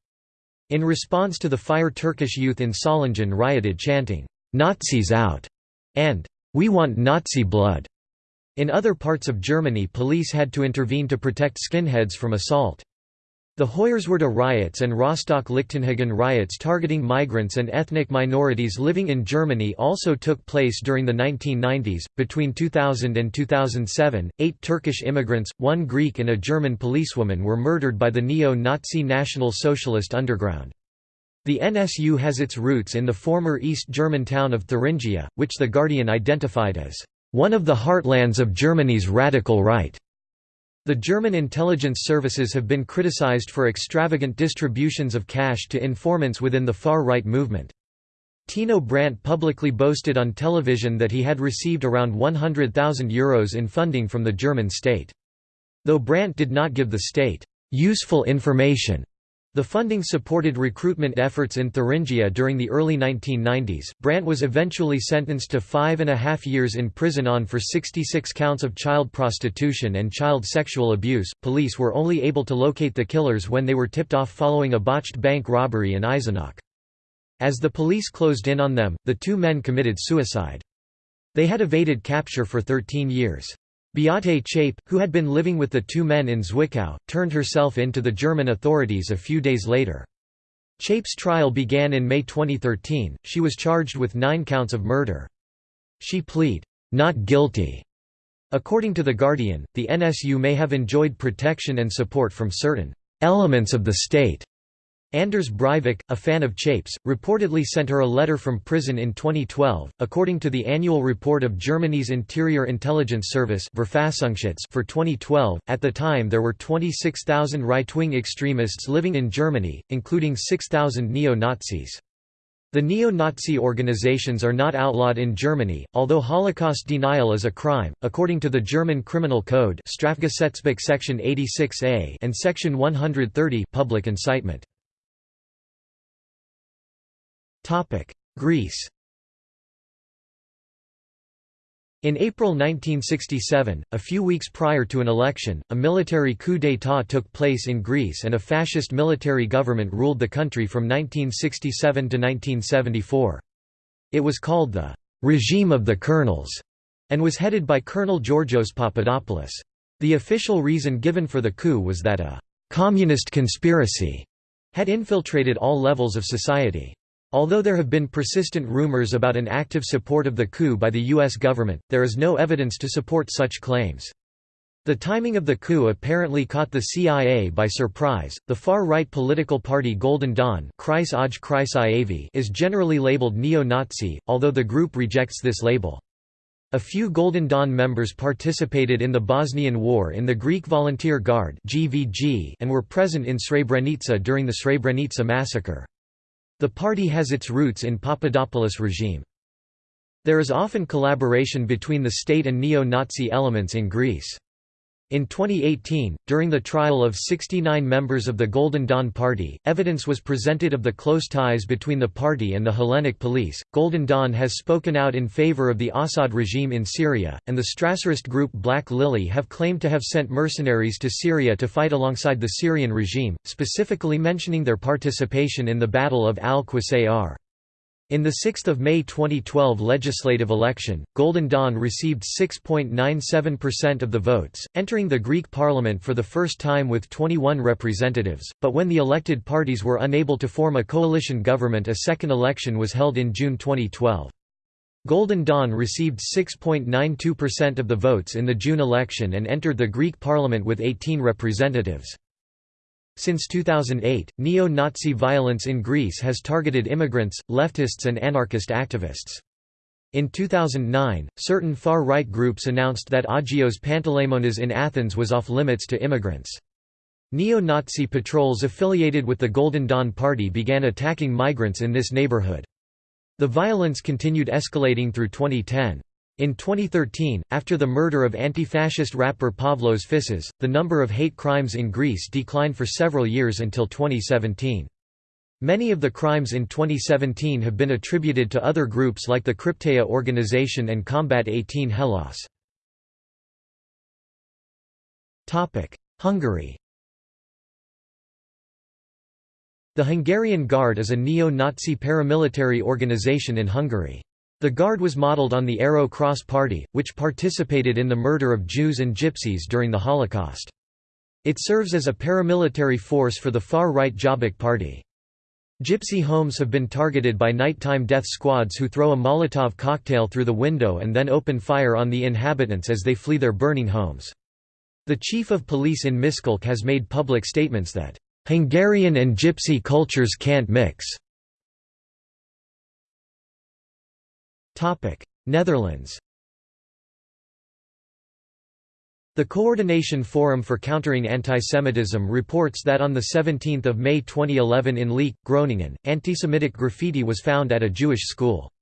In response to the fire Turkish youth in Solingen rioted chanting, "'Nazis out' and "'We want Nazi blood'". In other parts of Germany police had to intervene to protect skinheads from assault. The Hoyerswerda riots and Rostock-Lichtenhagen riots targeting migrants and ethnic minorities living in Germany also took place during the 1990s. Between 2000 and 2007, eight Turkish immigrants, one Greek, and a German policewoman were murdered by the neo Nazi National Socialist underground. The NSU has its roots in the former East German town of Thuringia, which The Guardian identified as one of the heartlands of Germany's radical right. The German intelligence services have been criticized for extravagant distributions of cash to informants within the far-right movement. Tino Brandt publicly boasted on television that he had received around €100,000 Euros in funding from the German state. Though Brandt did not give the state useful information the funding supported recruitment efforts in Thuringia during the early 1990s. Brandt was eventually sentenced to five and a half years in prison on for 66 counts of child prostitution and child sexual abuse. Police were only able to locate the killers when they were tipped off following a botched bank robbery in Eisenach. As the police closed in on them, the two men committed suicide. They had evaded capture for 13 years. Beate Zschäpe, who had been living with the two men in Zwickau, turned herself in to the German authorities a few days later. Zschäpe's trial began in May 2013, she was charged with nine counts of murder. She plead, "'not guilty' According to The Guardian, the NSU may have enjoyed protection and support from certain "'elements of the state' Anders Breivik, a fan of Zschäpes, reportedly sent her a letter from prison in 2012. According to the annual report of Germany's Interior Intelligence Service for 2012, at the time there were 26,000 right-wing extremists living in Germany, including 6,000 neo-Nazis. The neo-Nazi organizations are not outlawed in Germany, although Holocaust denial is a crime, according to the German Criminal Code Strafgesetzbuch Section 86a and Section 130 public incitement. Greece In April 1967, a few weeks prior to an election, a military coup d'état took place in Greece and a fascist military government ruled the country from 1967 to 1974. It was called the «regime of the colonels» and was headed by Colonel Georgios Papadopoulos. The official reason given for the coup was that a «communist conspiracy» had infiltrated all levels of society. Although there have been persistent rumors about an active support of the coup by the U.S. government, there is no evidence to support such claims. The timing of the coup apparently caught the CIA by surprise. The far-right political party Golden Dawn is generally labeled neo-Nazi, although the group rejects this label. A few Golden Dawn members participated in the Bosnian War in the Greek Volunteer Guard and were present in Srebrenica during the Srebrenica massacre. The party has its roots in Papadopoulos regime. There is often collaboration between the state and neo-Nazi elements in Greece. In 2018, during the trial of 69 members of the Golden Dawn Party, evidence was presented of the close ties between the party and the Hellenic police. Golden Dawn has spoken out in favor of the Assad regime in Syria, and the Strasserist group Black Lily have claimed to have sent mercenaries to Syria to fight alongside the Syrian regime, specifically mentioning their participation in the Battle of Al-Qusayr. In the 6 May 2012 legislative election, Golden Dawn received 6.97% of the votes, entering the Greek parliament for the first time with 21 representatives, but when the elected parties were unable to form a coalition government a second election was held in June 2012. Golden Dawn received 6.92% of the votes in the June election and entered the Greek parliament with 18 representatives. Since 2008, neo-Nazi violence in Greece has targeted immigrants, leftists and anarchist activists. In 2009, certain far-right groups announced that Agios Panteleimonas in Athens was off-limits to immigrants. Neo-Nazi patrols affiliated with the Golden Dawn Party began attacking migrants in this neighborhood. The violence continued escalating through 2010. In 2013, after the murder of anti-fascist rapper Pavlos Fyssas, the number of hate crimes in Greece declined for several years until 2017. Many of the crimes in 2017 have been attributed to other groups like the Krypteia organization and Combat 18 Hellas. Hungary The Hungarian Guard is a neo-Nazi paramilitary organization in Hungary. The Guard was modeled on the Arrow Cross Party, which participated in the murder of Jews and Gypsies during the Holocaust. It serves as a paramilitary force for the far-right Jobbik Party. Gypsy homes have been targeted by nighttime death squads who throw a Molotov cocktail through the window and then open fire on the inhabitants as they flee their burning homes. The chief of police in Miskolc has made public statements that, "...Hungarian and Gypsy cultures can't mix." Netherlands The Coordination Forum for Countering Antisemitism reports that on 17 May 2011 in Leek, Groningen, antisemitic graffiti was found at a Jewish school.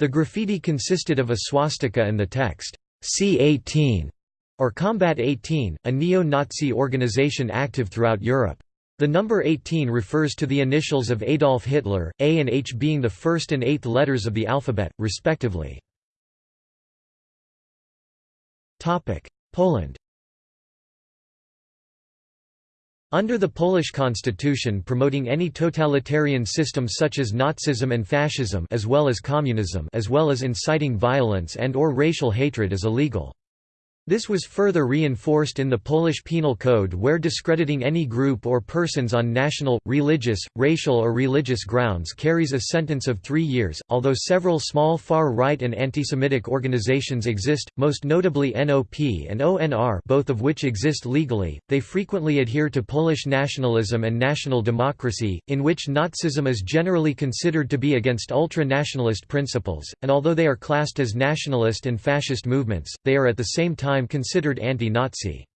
The graffiti consisted of a swastika and the text, C-18, or Combat 18, a neo-Nazi organization active throughout Europe. The number 18 refers to the initials of Adolf Hitler, A and H being the first and eighth letters of the alphabet, respectively. Poland Under the Polish constitution promoting any totalitarian system such as Nazism and fascism as well as communism as well as inciting violence and or racial hatred is illegal. This was further reinforced in the Polish Penal Code where discrediting any group or persons on national, religious, racial or religious grounds carries a sentence of three years. Although several small far-right and anti-Semitic organizations exist, most notably NOP and ONR both of which exist legally, they frequently adhere to Polish nationalism and national democracy, in which Nazism is generally considered to be against ultra-nationalist principles, and although they are classed as nationalist and fascist movements, they are at the same time time considered anti-Nazi.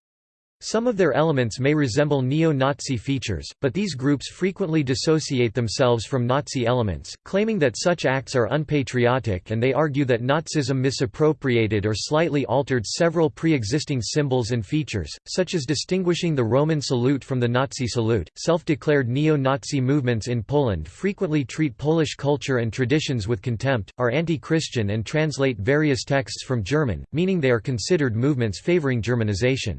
Some of their elements may resemble neo-Nazi features, but these groups frequently dissociate themselves from Nazi elements, claiming that such acts are unpatriotic and they argue that Nazism misappropriated or slightly altered several pre-existing symbols and features, such as distinguishing the Roman salute from the Nazi salute. Self-declared neo-Nazi movements in Poland frequently treat Polish culture and traditions with contempt, are anti-Christian and translate various texts from German, meaning they are considered movements favoring Germanization.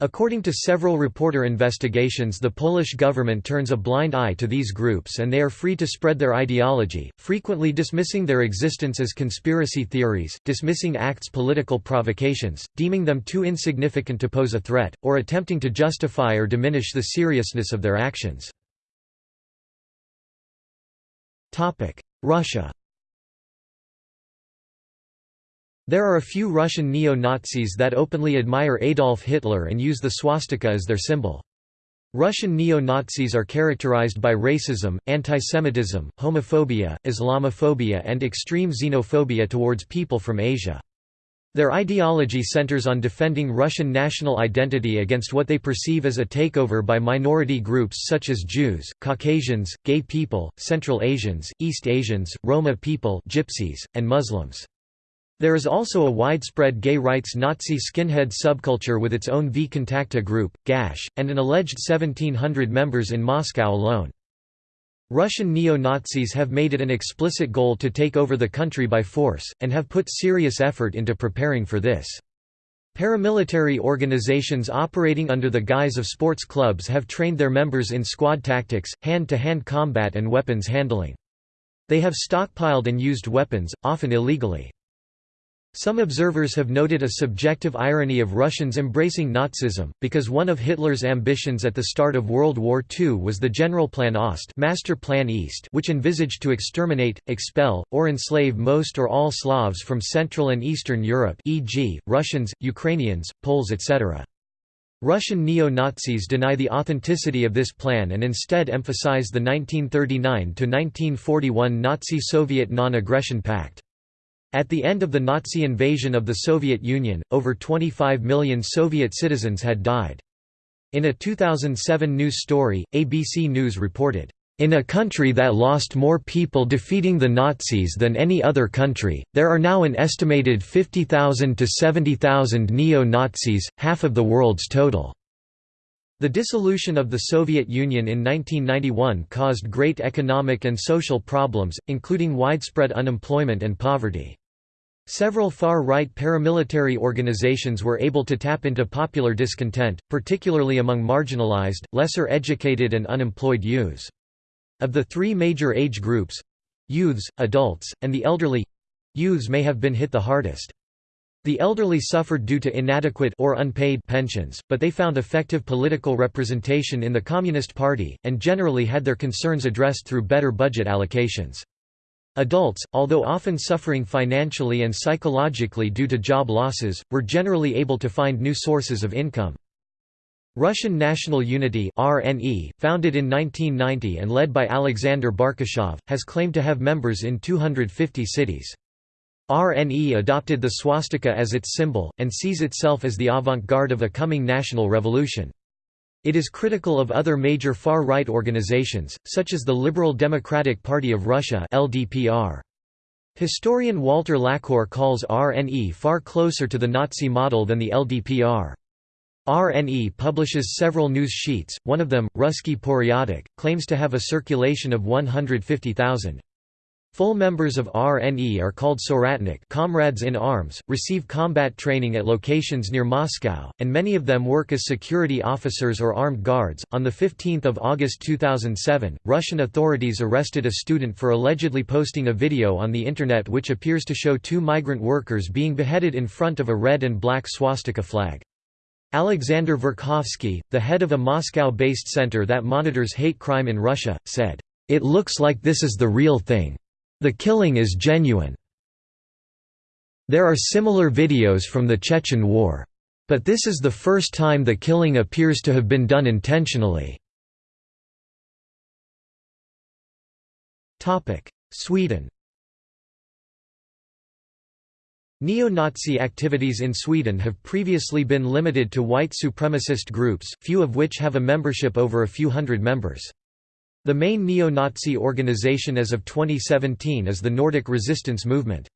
According to several reporter investigations the Polish government turns a blind eye to these groups and they are free to spread their ideology, frequently dismissing their existence as conspiracy theories, dismissing acts political provocations, deeming them too insignificant to pose a threat, or attempting to justify or diminish the seriousness of their actions. Russia There are a few Russian neo-Nazis that openly admire Adolf Hitler and use the swastika as their symbol. Russian neo-Nazis are characterized by racism, antisemitism, homophobia, Islamophobia and extreme xenophobia towards people from Asia. Their ideology centers on defending Russian national identity against what they perceive as a takeover by minority groups such as Jews, Caucasians, gay people, Central Asians, East Asians, Roma people Gypsies, and Muslims. There is also a widespread gay rights Nazi skinhead subculture with its own V group, GASH, and an alleged 1700 members in Moscow alone. Russian neo-Nazis have made it an explicit goal to take over the country by force, and have put serious effort into preparing for this. Paramilitary organizations operating under the guise of sports clubs have trained their members in squad tactics, hand-to-hand -hand combat and weapons handling. They have stockpiled and used weapons, often illegally. Some observers have noted a subjective irony of Russians embracing Nazism, because one of Hitler's ambitions at the start of World War II was the Generalplan Ost Master Plan East which envisaged to exterminate, expel, or enslave most or all Slavs from Central and Eastern Europe e.g., Russians, Ukrainians, Poles etc. Russian neo-Nazis deny the authenticity of this plan and instead emphasize the 1939–1941 Nazi-Soviet non-aggression pact. At the end of the Nazi invasion of the Soviet Union, over 25 million Soviet citizens had died. In a 2007 news story, ABC News reported, in a country that lost more people defeating the Nazis than any other country, there are now an estimated 50,000 to 70,000 neo-Nazis, half of the world's total. The dissolution of the Soviet Union in 1991 caused great economic and social problems, including widespread unemployment and poverty. Several far-right paramilitary organizations were able to tap into popular discontent, particularly among marginalized, lesser educated and unemployed youths. Of the three major age groups—youths, adults, and the elderly—youths may have been hit the hardest. The elderly suffered due to inadequate or unpaid pensions, but they found effective political representation in the Communist Party, and generally had their concerns addressed through better budget allocations. Adults, although often suffering financially and psychologically due to job losses, were generally able to find new sources of income. Russian National Unity RNE, founded in 1990 and led by Alexander Barkashov, has claimed to have members in 250 cities. RNE adopted the swastika as its symbol, and sees itself as the avant-garde of a coming national revolution. It is critical of other major far-right organizations, such as the Liberal Democratic Party of Russia LDPR. Historian Walter Laqueur calls RNE far closer to the Nazi model than the LDPR. RNE publishes several news sheets, one of them, Ruski Poryadik, claims to have a circulation of 150,000. Full members of RNE are called Soratnik comrades in arms, receive combat training at locations near Moscow, and many of them work as security officers or armed guards. On 15 August 2007, Russian authorities arrested a student for allegedly posting a video on the Internet which appears to show two migrant workers being beheaded in front of a red and black swastika flag. Alexander Verkhovsky, the head of a Moscow-based center that monitors hate crime in Russia, said, "...it looks like this is the real thing." The killing is genuine. There are similar videos from the Chechen War. But this is the first time the killing appears to have been done intentionally. Sweden Neo-Nazi activities in Sweden have previously been limited to white supremacist groups, few of which have a membership over a few hundred members. The main neo-Nazi organization as of 2017 is the Nordic Resistance Movement.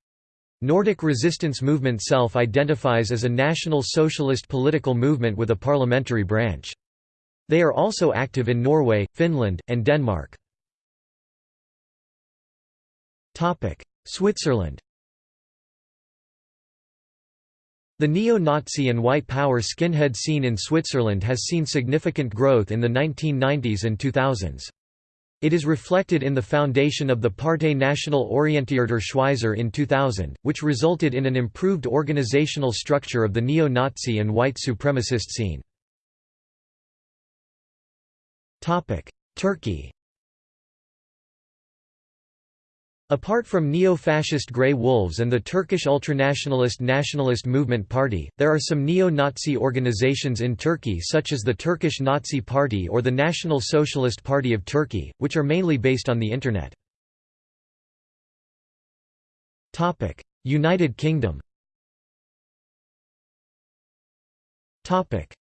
Nordic Resistance Movement self-identifies as a national socialist political movement with a parliamentary branch. They are also active in Norway, Finland, and Denmark. Switzerland The neo-Nazi and white power skinhead scene in Switzerland has seen significant growth in the 1990s and 2000s. It is reflected in the foundation of the Partei National Orientierter Schweizer in 2000, which resulted in an improved organizational structure of the neo-Nazi and white supremacist scene. Turkey Apart from neo-fascist Grey Wolves and the Turkish ultranationalist Nationalist Movement Party, there are some neo-Nazi organizations in Turkey such as the Turkish Nazi Party or the National Socialist Party of Turkey, which are mainly based on the Internet. United Kingdom.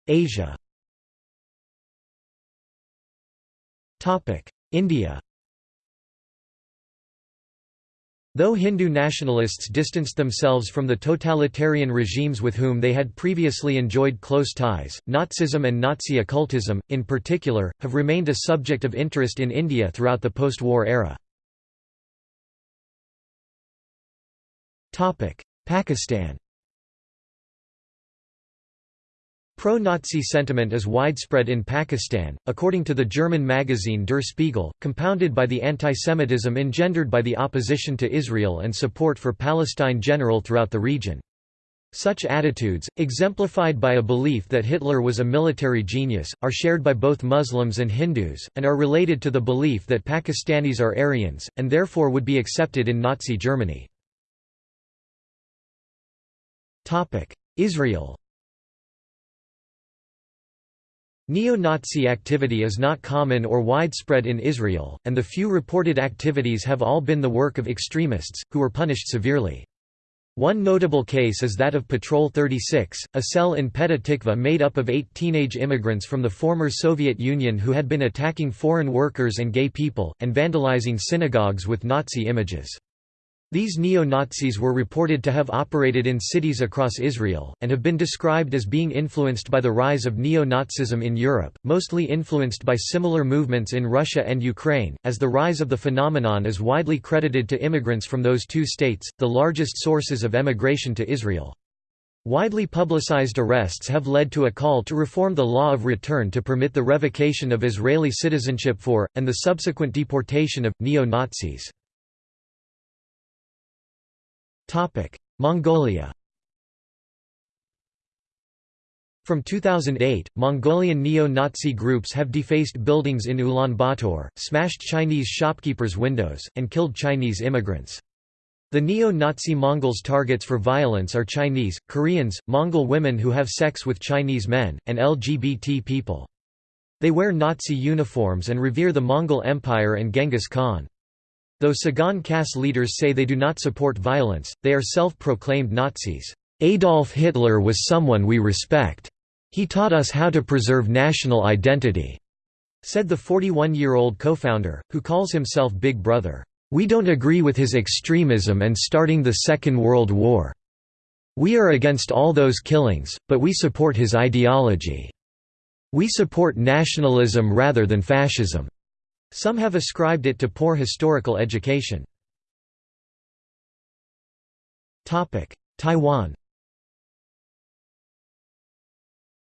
Asia. India Though Hindu nationalists distanced themselves from the totalitarian regimes with whom they had previously enjoyed close ties, Nazism and Nazi occultism, in particular, have remained a subject of interest in India throughout the post-war era. Pakistan Pro-Nazi sentiment is widespread in Pakistan, according to the German magazine Der Spiegel, compounded by the antisemitism engendered by the opposition to Israel and support for Palestine general throughout the region. Such attitudes, exemplified by a belief that Hitler was a military genius, are shared by both Muslims and Hindus, and are related to the belief that Pakistanis are Aryans, and therefore would be accepted in Nazi Germany. Israel Neo-Nazi activity is not common or widespread in Israel, and the few reported activities have all been the work of extremists, who were punished severely. One notable case is that of Patrol 36, a cell in Petah Tikva made up of eight teenage immigrants from the former Soviet Union who had been attacking foreign workers and gay people, and vandalizing synagogues with Nazi images. These neo-Nazis were reported to have operated in cities across Israel, and have been described as being influenced by the rise of neo-Nazism in Europe, mostly influenced by similar movements in Russia and Ukraine, as the rise of the phenomenon is widely credited to immigrants from those two states, the largest sources of emigration to Israel. Widely publicized arrests have led to a call to reform the law of return to permit the revocation of Israeli citizenship for, and the subsequent deportation of, neo-Nazis. Mongolia From 2008, Mongolian neo-Nazi groups have defaced buildings in Ulaanbaatar, smashed Chinese shopkeepers' windows, and killed Chinese immigrants. The neo-Nazi Mongols' targets for violence are Chinese, Koreans, Mongol women who have sex with Chinese men, and LGBT people. They wear Nazi uniforms and revere the Mongol Empire and Genghis Khan. Though Tsagaan Khass leaders say they do not support violence, they are self-proclaimed Nazis. Adolf Hitler was someone we respect. He taught us how to preserve national identity, said the 41-year-old co-founder, who calls himself Big Brother. We don't agree with his extremism and starting the Second World War. We are against all those killings, but we support his ideology. We support nationalism rather than fascism. Some have ascribed it to poor historical education. Taiwan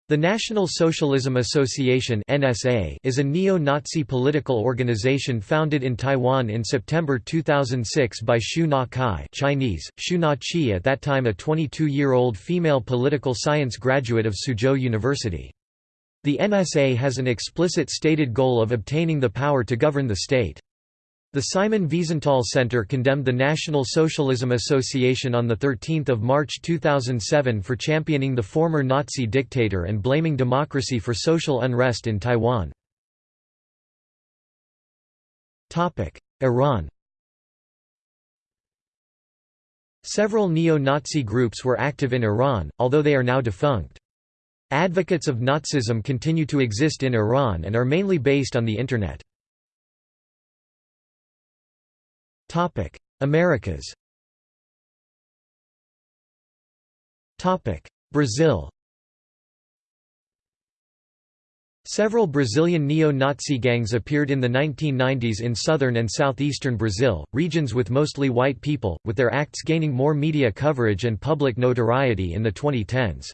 The National Socialism Association (NSA) is a neo-Nazi political organization founded in Taiwan in September 2006 by Xu Na Kai (Chinese: Xu Na Qi), at that time a 22-year-old female political science graduate of Soochow University. The NSA has an explicit stated goal of obtaining the power to govern the state. The Simon Wiesenthal Center condemned the National Socialism Association on 13 March 2007 for championing the former Nazi dictator and blaming democracy for social unrest in Taiwan. Iran Several neo-Nazi groups were active in Iran, although they are now defunct. Advocates of Nazism continue to exist in Iran and are mainly based on the Internet. Americas Brazil Several Brazilian neo-Nazi gangs appeared in the 1990s in southern and southeastern Brazil, regions with mostly white people, with their acts gaining more media coverage and public notoriety in the 2010s.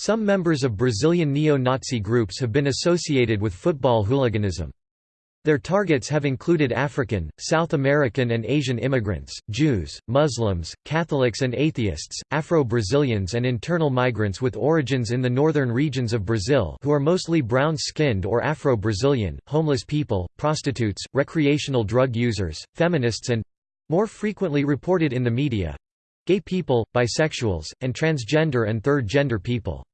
Some members of Brazilian neo-Nazi groups have been associated with football hooliganism. Their targets have included African, South American and Asian immigrants, Jews, Muslims, Catholics and atheists, Afro-Brazilians and internal migrants with origins in the northern regions of Brazil who are mostly brown-skinned or Afro-Brazilian, homeless people, prostitutes, recreational drug users, feminists and—more frequently reported in the media—gay people, bisexuals, and transgender and third-gender people.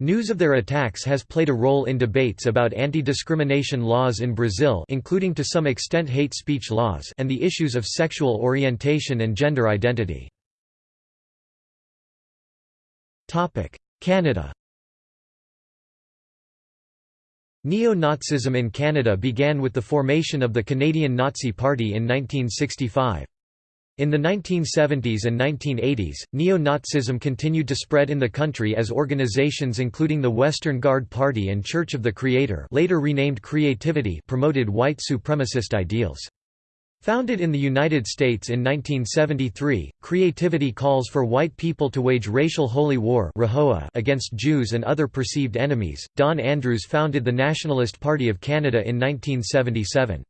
News of their attacks has played a role in debates about anti-discrimination laws in Brazil including to some extent hate speech laws and the issues of sexual orientation and gender identity. Canada Neo-Nazism in Canada began with the formation of the Canadian Nazi Party in 1965. In the 1970s and 1980s, neo-Nazism continued to spread in the country as organizations including the Western Guard Party and Church of the Creator later renamed Creativity promoted white supremacist ideals. Founded in the United States in 1973, Creativity calls for white people to wage racial holy war against Jews and other perceived enemies. Don Andrews founded the Nationalist Party of Canada in 1977.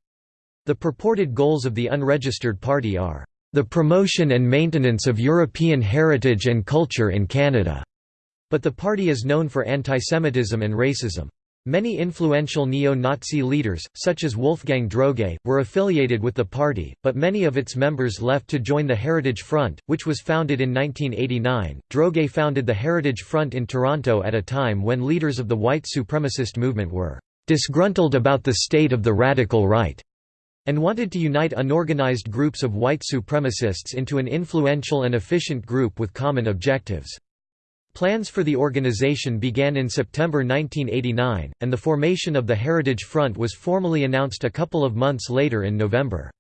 The purported goals of the unregistered party are the promotion and maintenance of European heritage and culture in Canada, but the party is known for antisemitism and racism. Many influential neo-Nazi leaders, such as Wolfgang Droege, were affiliated with the party, but many of its members left to join the Heritage Front, which was founded in 1989. Droege founded the Heritage Front in Toronto at a time when leaders of the white supremacist movement were disgruntled about the state of the radical right and wanted to unite unorganized groups of white supremacists into an influential and efficient group with common objectives. Plans for the organization began in September 1989, and the formation of the Heritage Front was formally announced a couple of months later in November.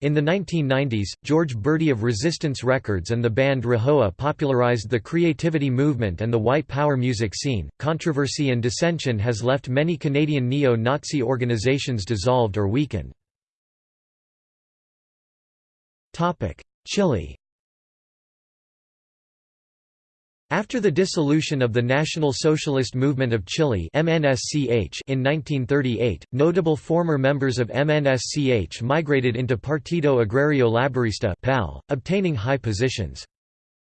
In the 1990s, George Burdi of Resistance Records and the band RaHoWa popularized the creativity movement and the white power music scene. Controversy and dissension has left many Canadian neo Nazi organizations dissolved or weakened. Chile After the dissolution of the National Socialist Movement of Chile in 1938, notable former members of MNSCH migrated into Partido Agrario Laborista PAL, obtaining high positions.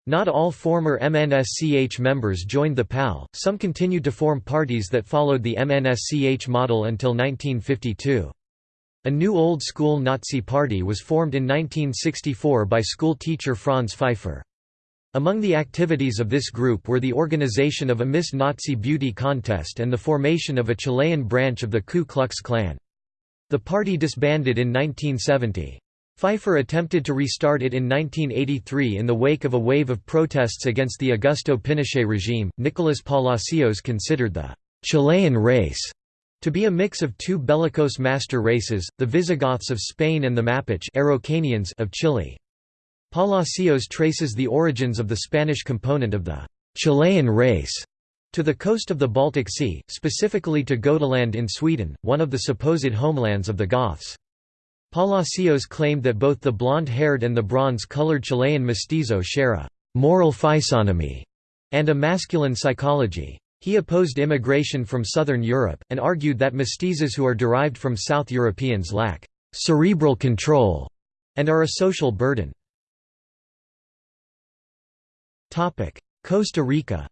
Not all former MNSCH members joined the PAL, some continued to form parties that followed the MNSCH model until 1952. A new old-school Nazi party was formed in 1964 by school teacher Franz Pfeiffer. Among the activities of this group were the organization of a Miss Nazi beauty contest and the formation of a Chilean branch of the Ku Klux Klan. The party disbanded in 1970. Pfeiffer attempted to restart it in 1983 in the wake of a wave of protests against the Augusto Pinochet regime. Nicolas Palacios considered the Chilean race to be a mix of two bellicose master races, the Visigoths of Spain and the Mapuche Araucanians of Chile. Palacios traces the origins of the Spanish component of the Chilean race to the coast of the Baltic Sea, specifically to Gotaland in Sweden, one of the supposed homelands of the Goths. Palacios claimed that both the blonde-haired and the bronze-colored Chilean mestizo share a «moral physiognomy» and a masculine psychology. He opposed immigration from southern Europe, and argued that mestizos who are derived from South Europeans lack «cerebral control» and are a social burden. Costa Rica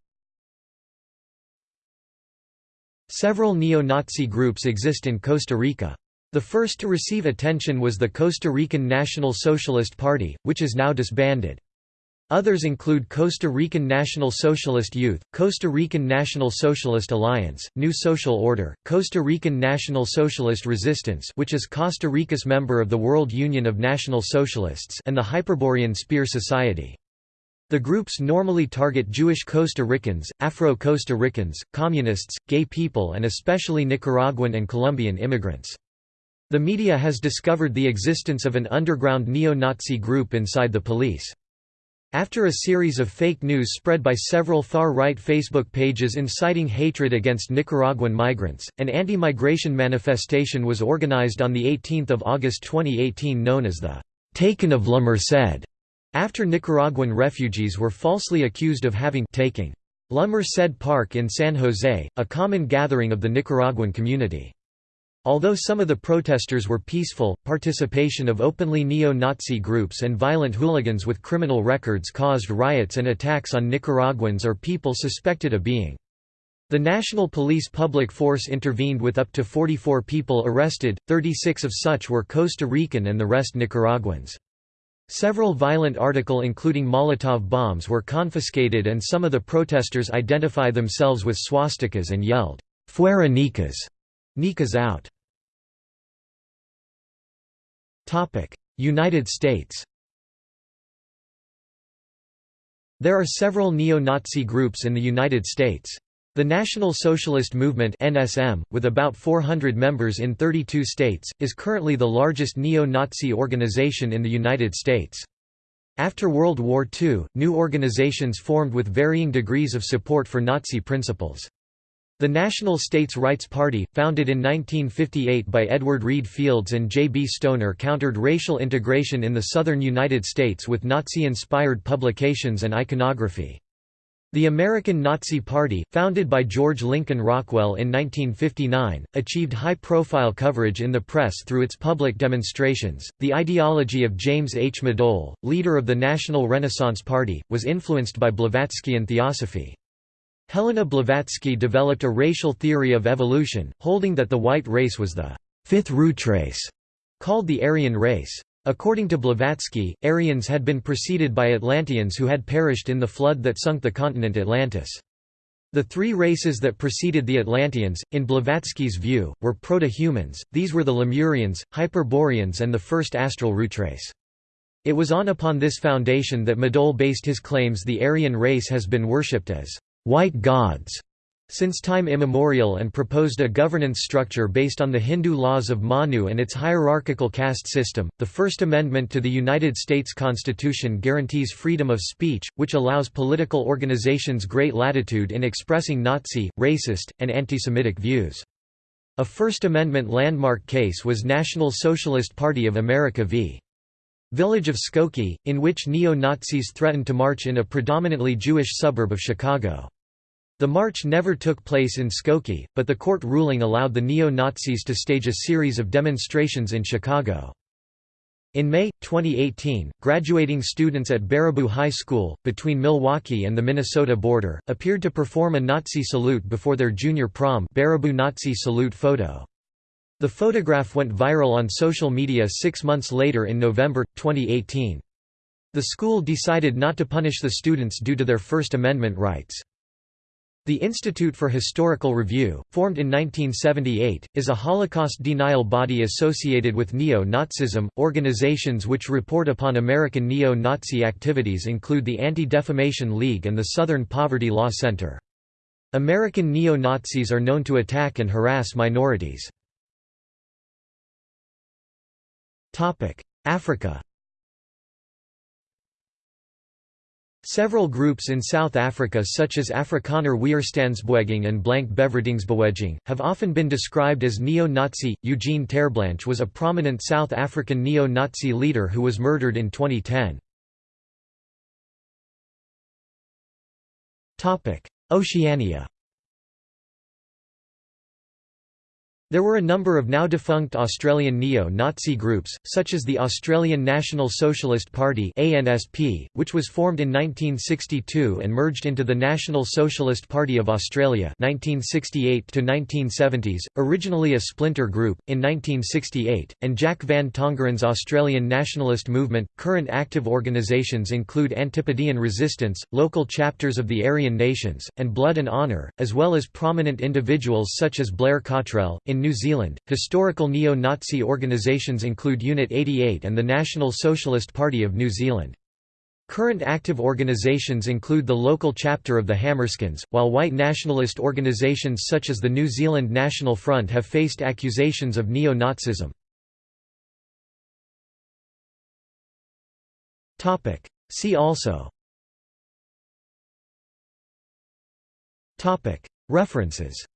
Several neo-Nazi groups exist in Costa Rica. The first to receive attention was the Costa Rican National Socialist Party, which is now disbanded. Others include Costa Rican National Socialist Youth, Costa Rican National Socialist Alliance, New Social Order, Costa Rican National Socialist Resistance which is Costa Rica's member of the World Union of National Socialists and the Hyperborean Spear Society. The groups normally target Jewish Costa Ricans, Afro-Costa Ricans, communists, gay people and especially Nicaraguan and Colombian immigrants. The media has discovered the existence of an underground neo-Nazi group inside the police. After a series of fake news spread by several far-right Facebook pages inciting hatred against Nicaraguan migrants, an anti-migration manifestation was organized on 18 August 2018 known as the «Taken of La Merced», after Nicaraguan refugees were falsely accused of having taken La Merced Park in San Jose, a common gathering of the Nicaraguan community. Although some of the protesters were peaceful, participation of openly neo-Nazi groups and violent hooligans with criminal records caused riots and attacks on Nicaraguans or people suspected of being. The National Police Public Force intervened with up to 44 people arrested, 36 of such were Costa Rican and the rest Nicaraguans. Several violent article including Molotov bombs were confiscated and some of the protesters identify themselves with swastikas and yelled, Fuera Nicas! Nicas out! United States There are several neo-Nazi groups in the United States. The National Socialist Movement NSM, with about 400 members in 32 states, is currently the largest neo-Nazi organization in the United States. After World War II, new organizations formed with varying degrees of support for Nazi principles. The National States Rights Party, founded in 1958 by Edward Reed Fields and J. B. Stoner countered racial integration in the southern United States with Nazi-inspired publications and iconography. The American Nazi Party, founded by George Lincoln Rockwell in 1959, achieved high profile coverage in the press through its public demonstrations. The ideology of James H. Madole, leader of the National Renaissance Party, was influenced by Blavatskyan theosophy. Helena Blavatsky developed a racial theory of evolution, holding that the white race was the fifth root race, called the Aryan race. According to Blavatsky, Aryans had been preceded by Atlanteans who had perished in the flood that sunk the continent Atlantis. The three races that preceded the Atlanteans, in Blavatsky's view, were proto-humans, these were the Lemurians, Hyperboreans and the first astral root race. It was on upon this foundation that Madole based his claims the Aryan race has been worshipped as white gods since time immemorial and proposed a governance structure based on the Hindu laws of Manu and its hierarchical caste system. The First Amendment to the United States Constitution guarantees freedom of speech, which allows political organizations great latitude in expressing Nazi, racist, and anti-Semitic views. A First Amendment landmark case was National Socialist Party of America v. Village of Skokie, in which neo-Nazis threatened to march in a predominantly Jewish suburb of Chicago. The march never took place in Skokie, but the court ruling allowed the neo-Nazis to stage a series of demonstrations in Chicago. In May, 2018, graduating students at Baraboo High School, between Milwaukee and the Minnesota border, appeared to perform a Nazi salute before their junior prom Baraboo Nazi salute photo. The photograph went viral on social media six months later in November, 2018. The school decided not to punish the students due to their First Amendment rights. The Institute for Historical Review, formed in 1978, is a Holocaust denial body associated with neo-Nazism. Organizations which report upon American neo-Nazi activities include the Anti-Defamation League and the Southern Poverty Law Center. American neo-Nazis are known to attack and harass minorities. Africa Several groups in South Africa such as Afrikaner Weerstandsbeweging and Blank Bevrydingsbeweging, have often been described as neo-Nazi. Eugene Terreblanche was a prominent South African neo-Nazi leader who was murdered in 2010. Oceania There were a number of now defunct Australian neo-Nazi groups, such as the Australian National Socialist Party (ANSP), which was formed in 1962 and merged into the National Socialist Party of Australia (1968 to 1970s), originally a splinter group in 1968, and Jack Van Tongeren's Australian Nationalist Movement. Current active organisations include Antipodean Resistance, local chapters of the Aryan Nations, and Blood and Honour, as well as prominent individuals such as Blair Cottrell. In New Zealand, historical neo-Nazi organisations include Unit 88 and the National Socialist Party of New Zealand. Current active organisations include the local chapter of the Hammerskins, while white nationalist organisations such as the New Zealand National Front have faced accusations of neo-Nazism. See also. References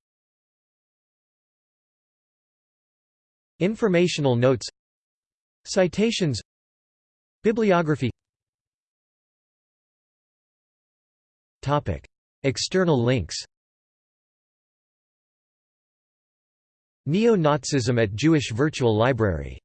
Informational notes Citations Bibliography. External links. Neo-Nazism at Jewish Virtual Library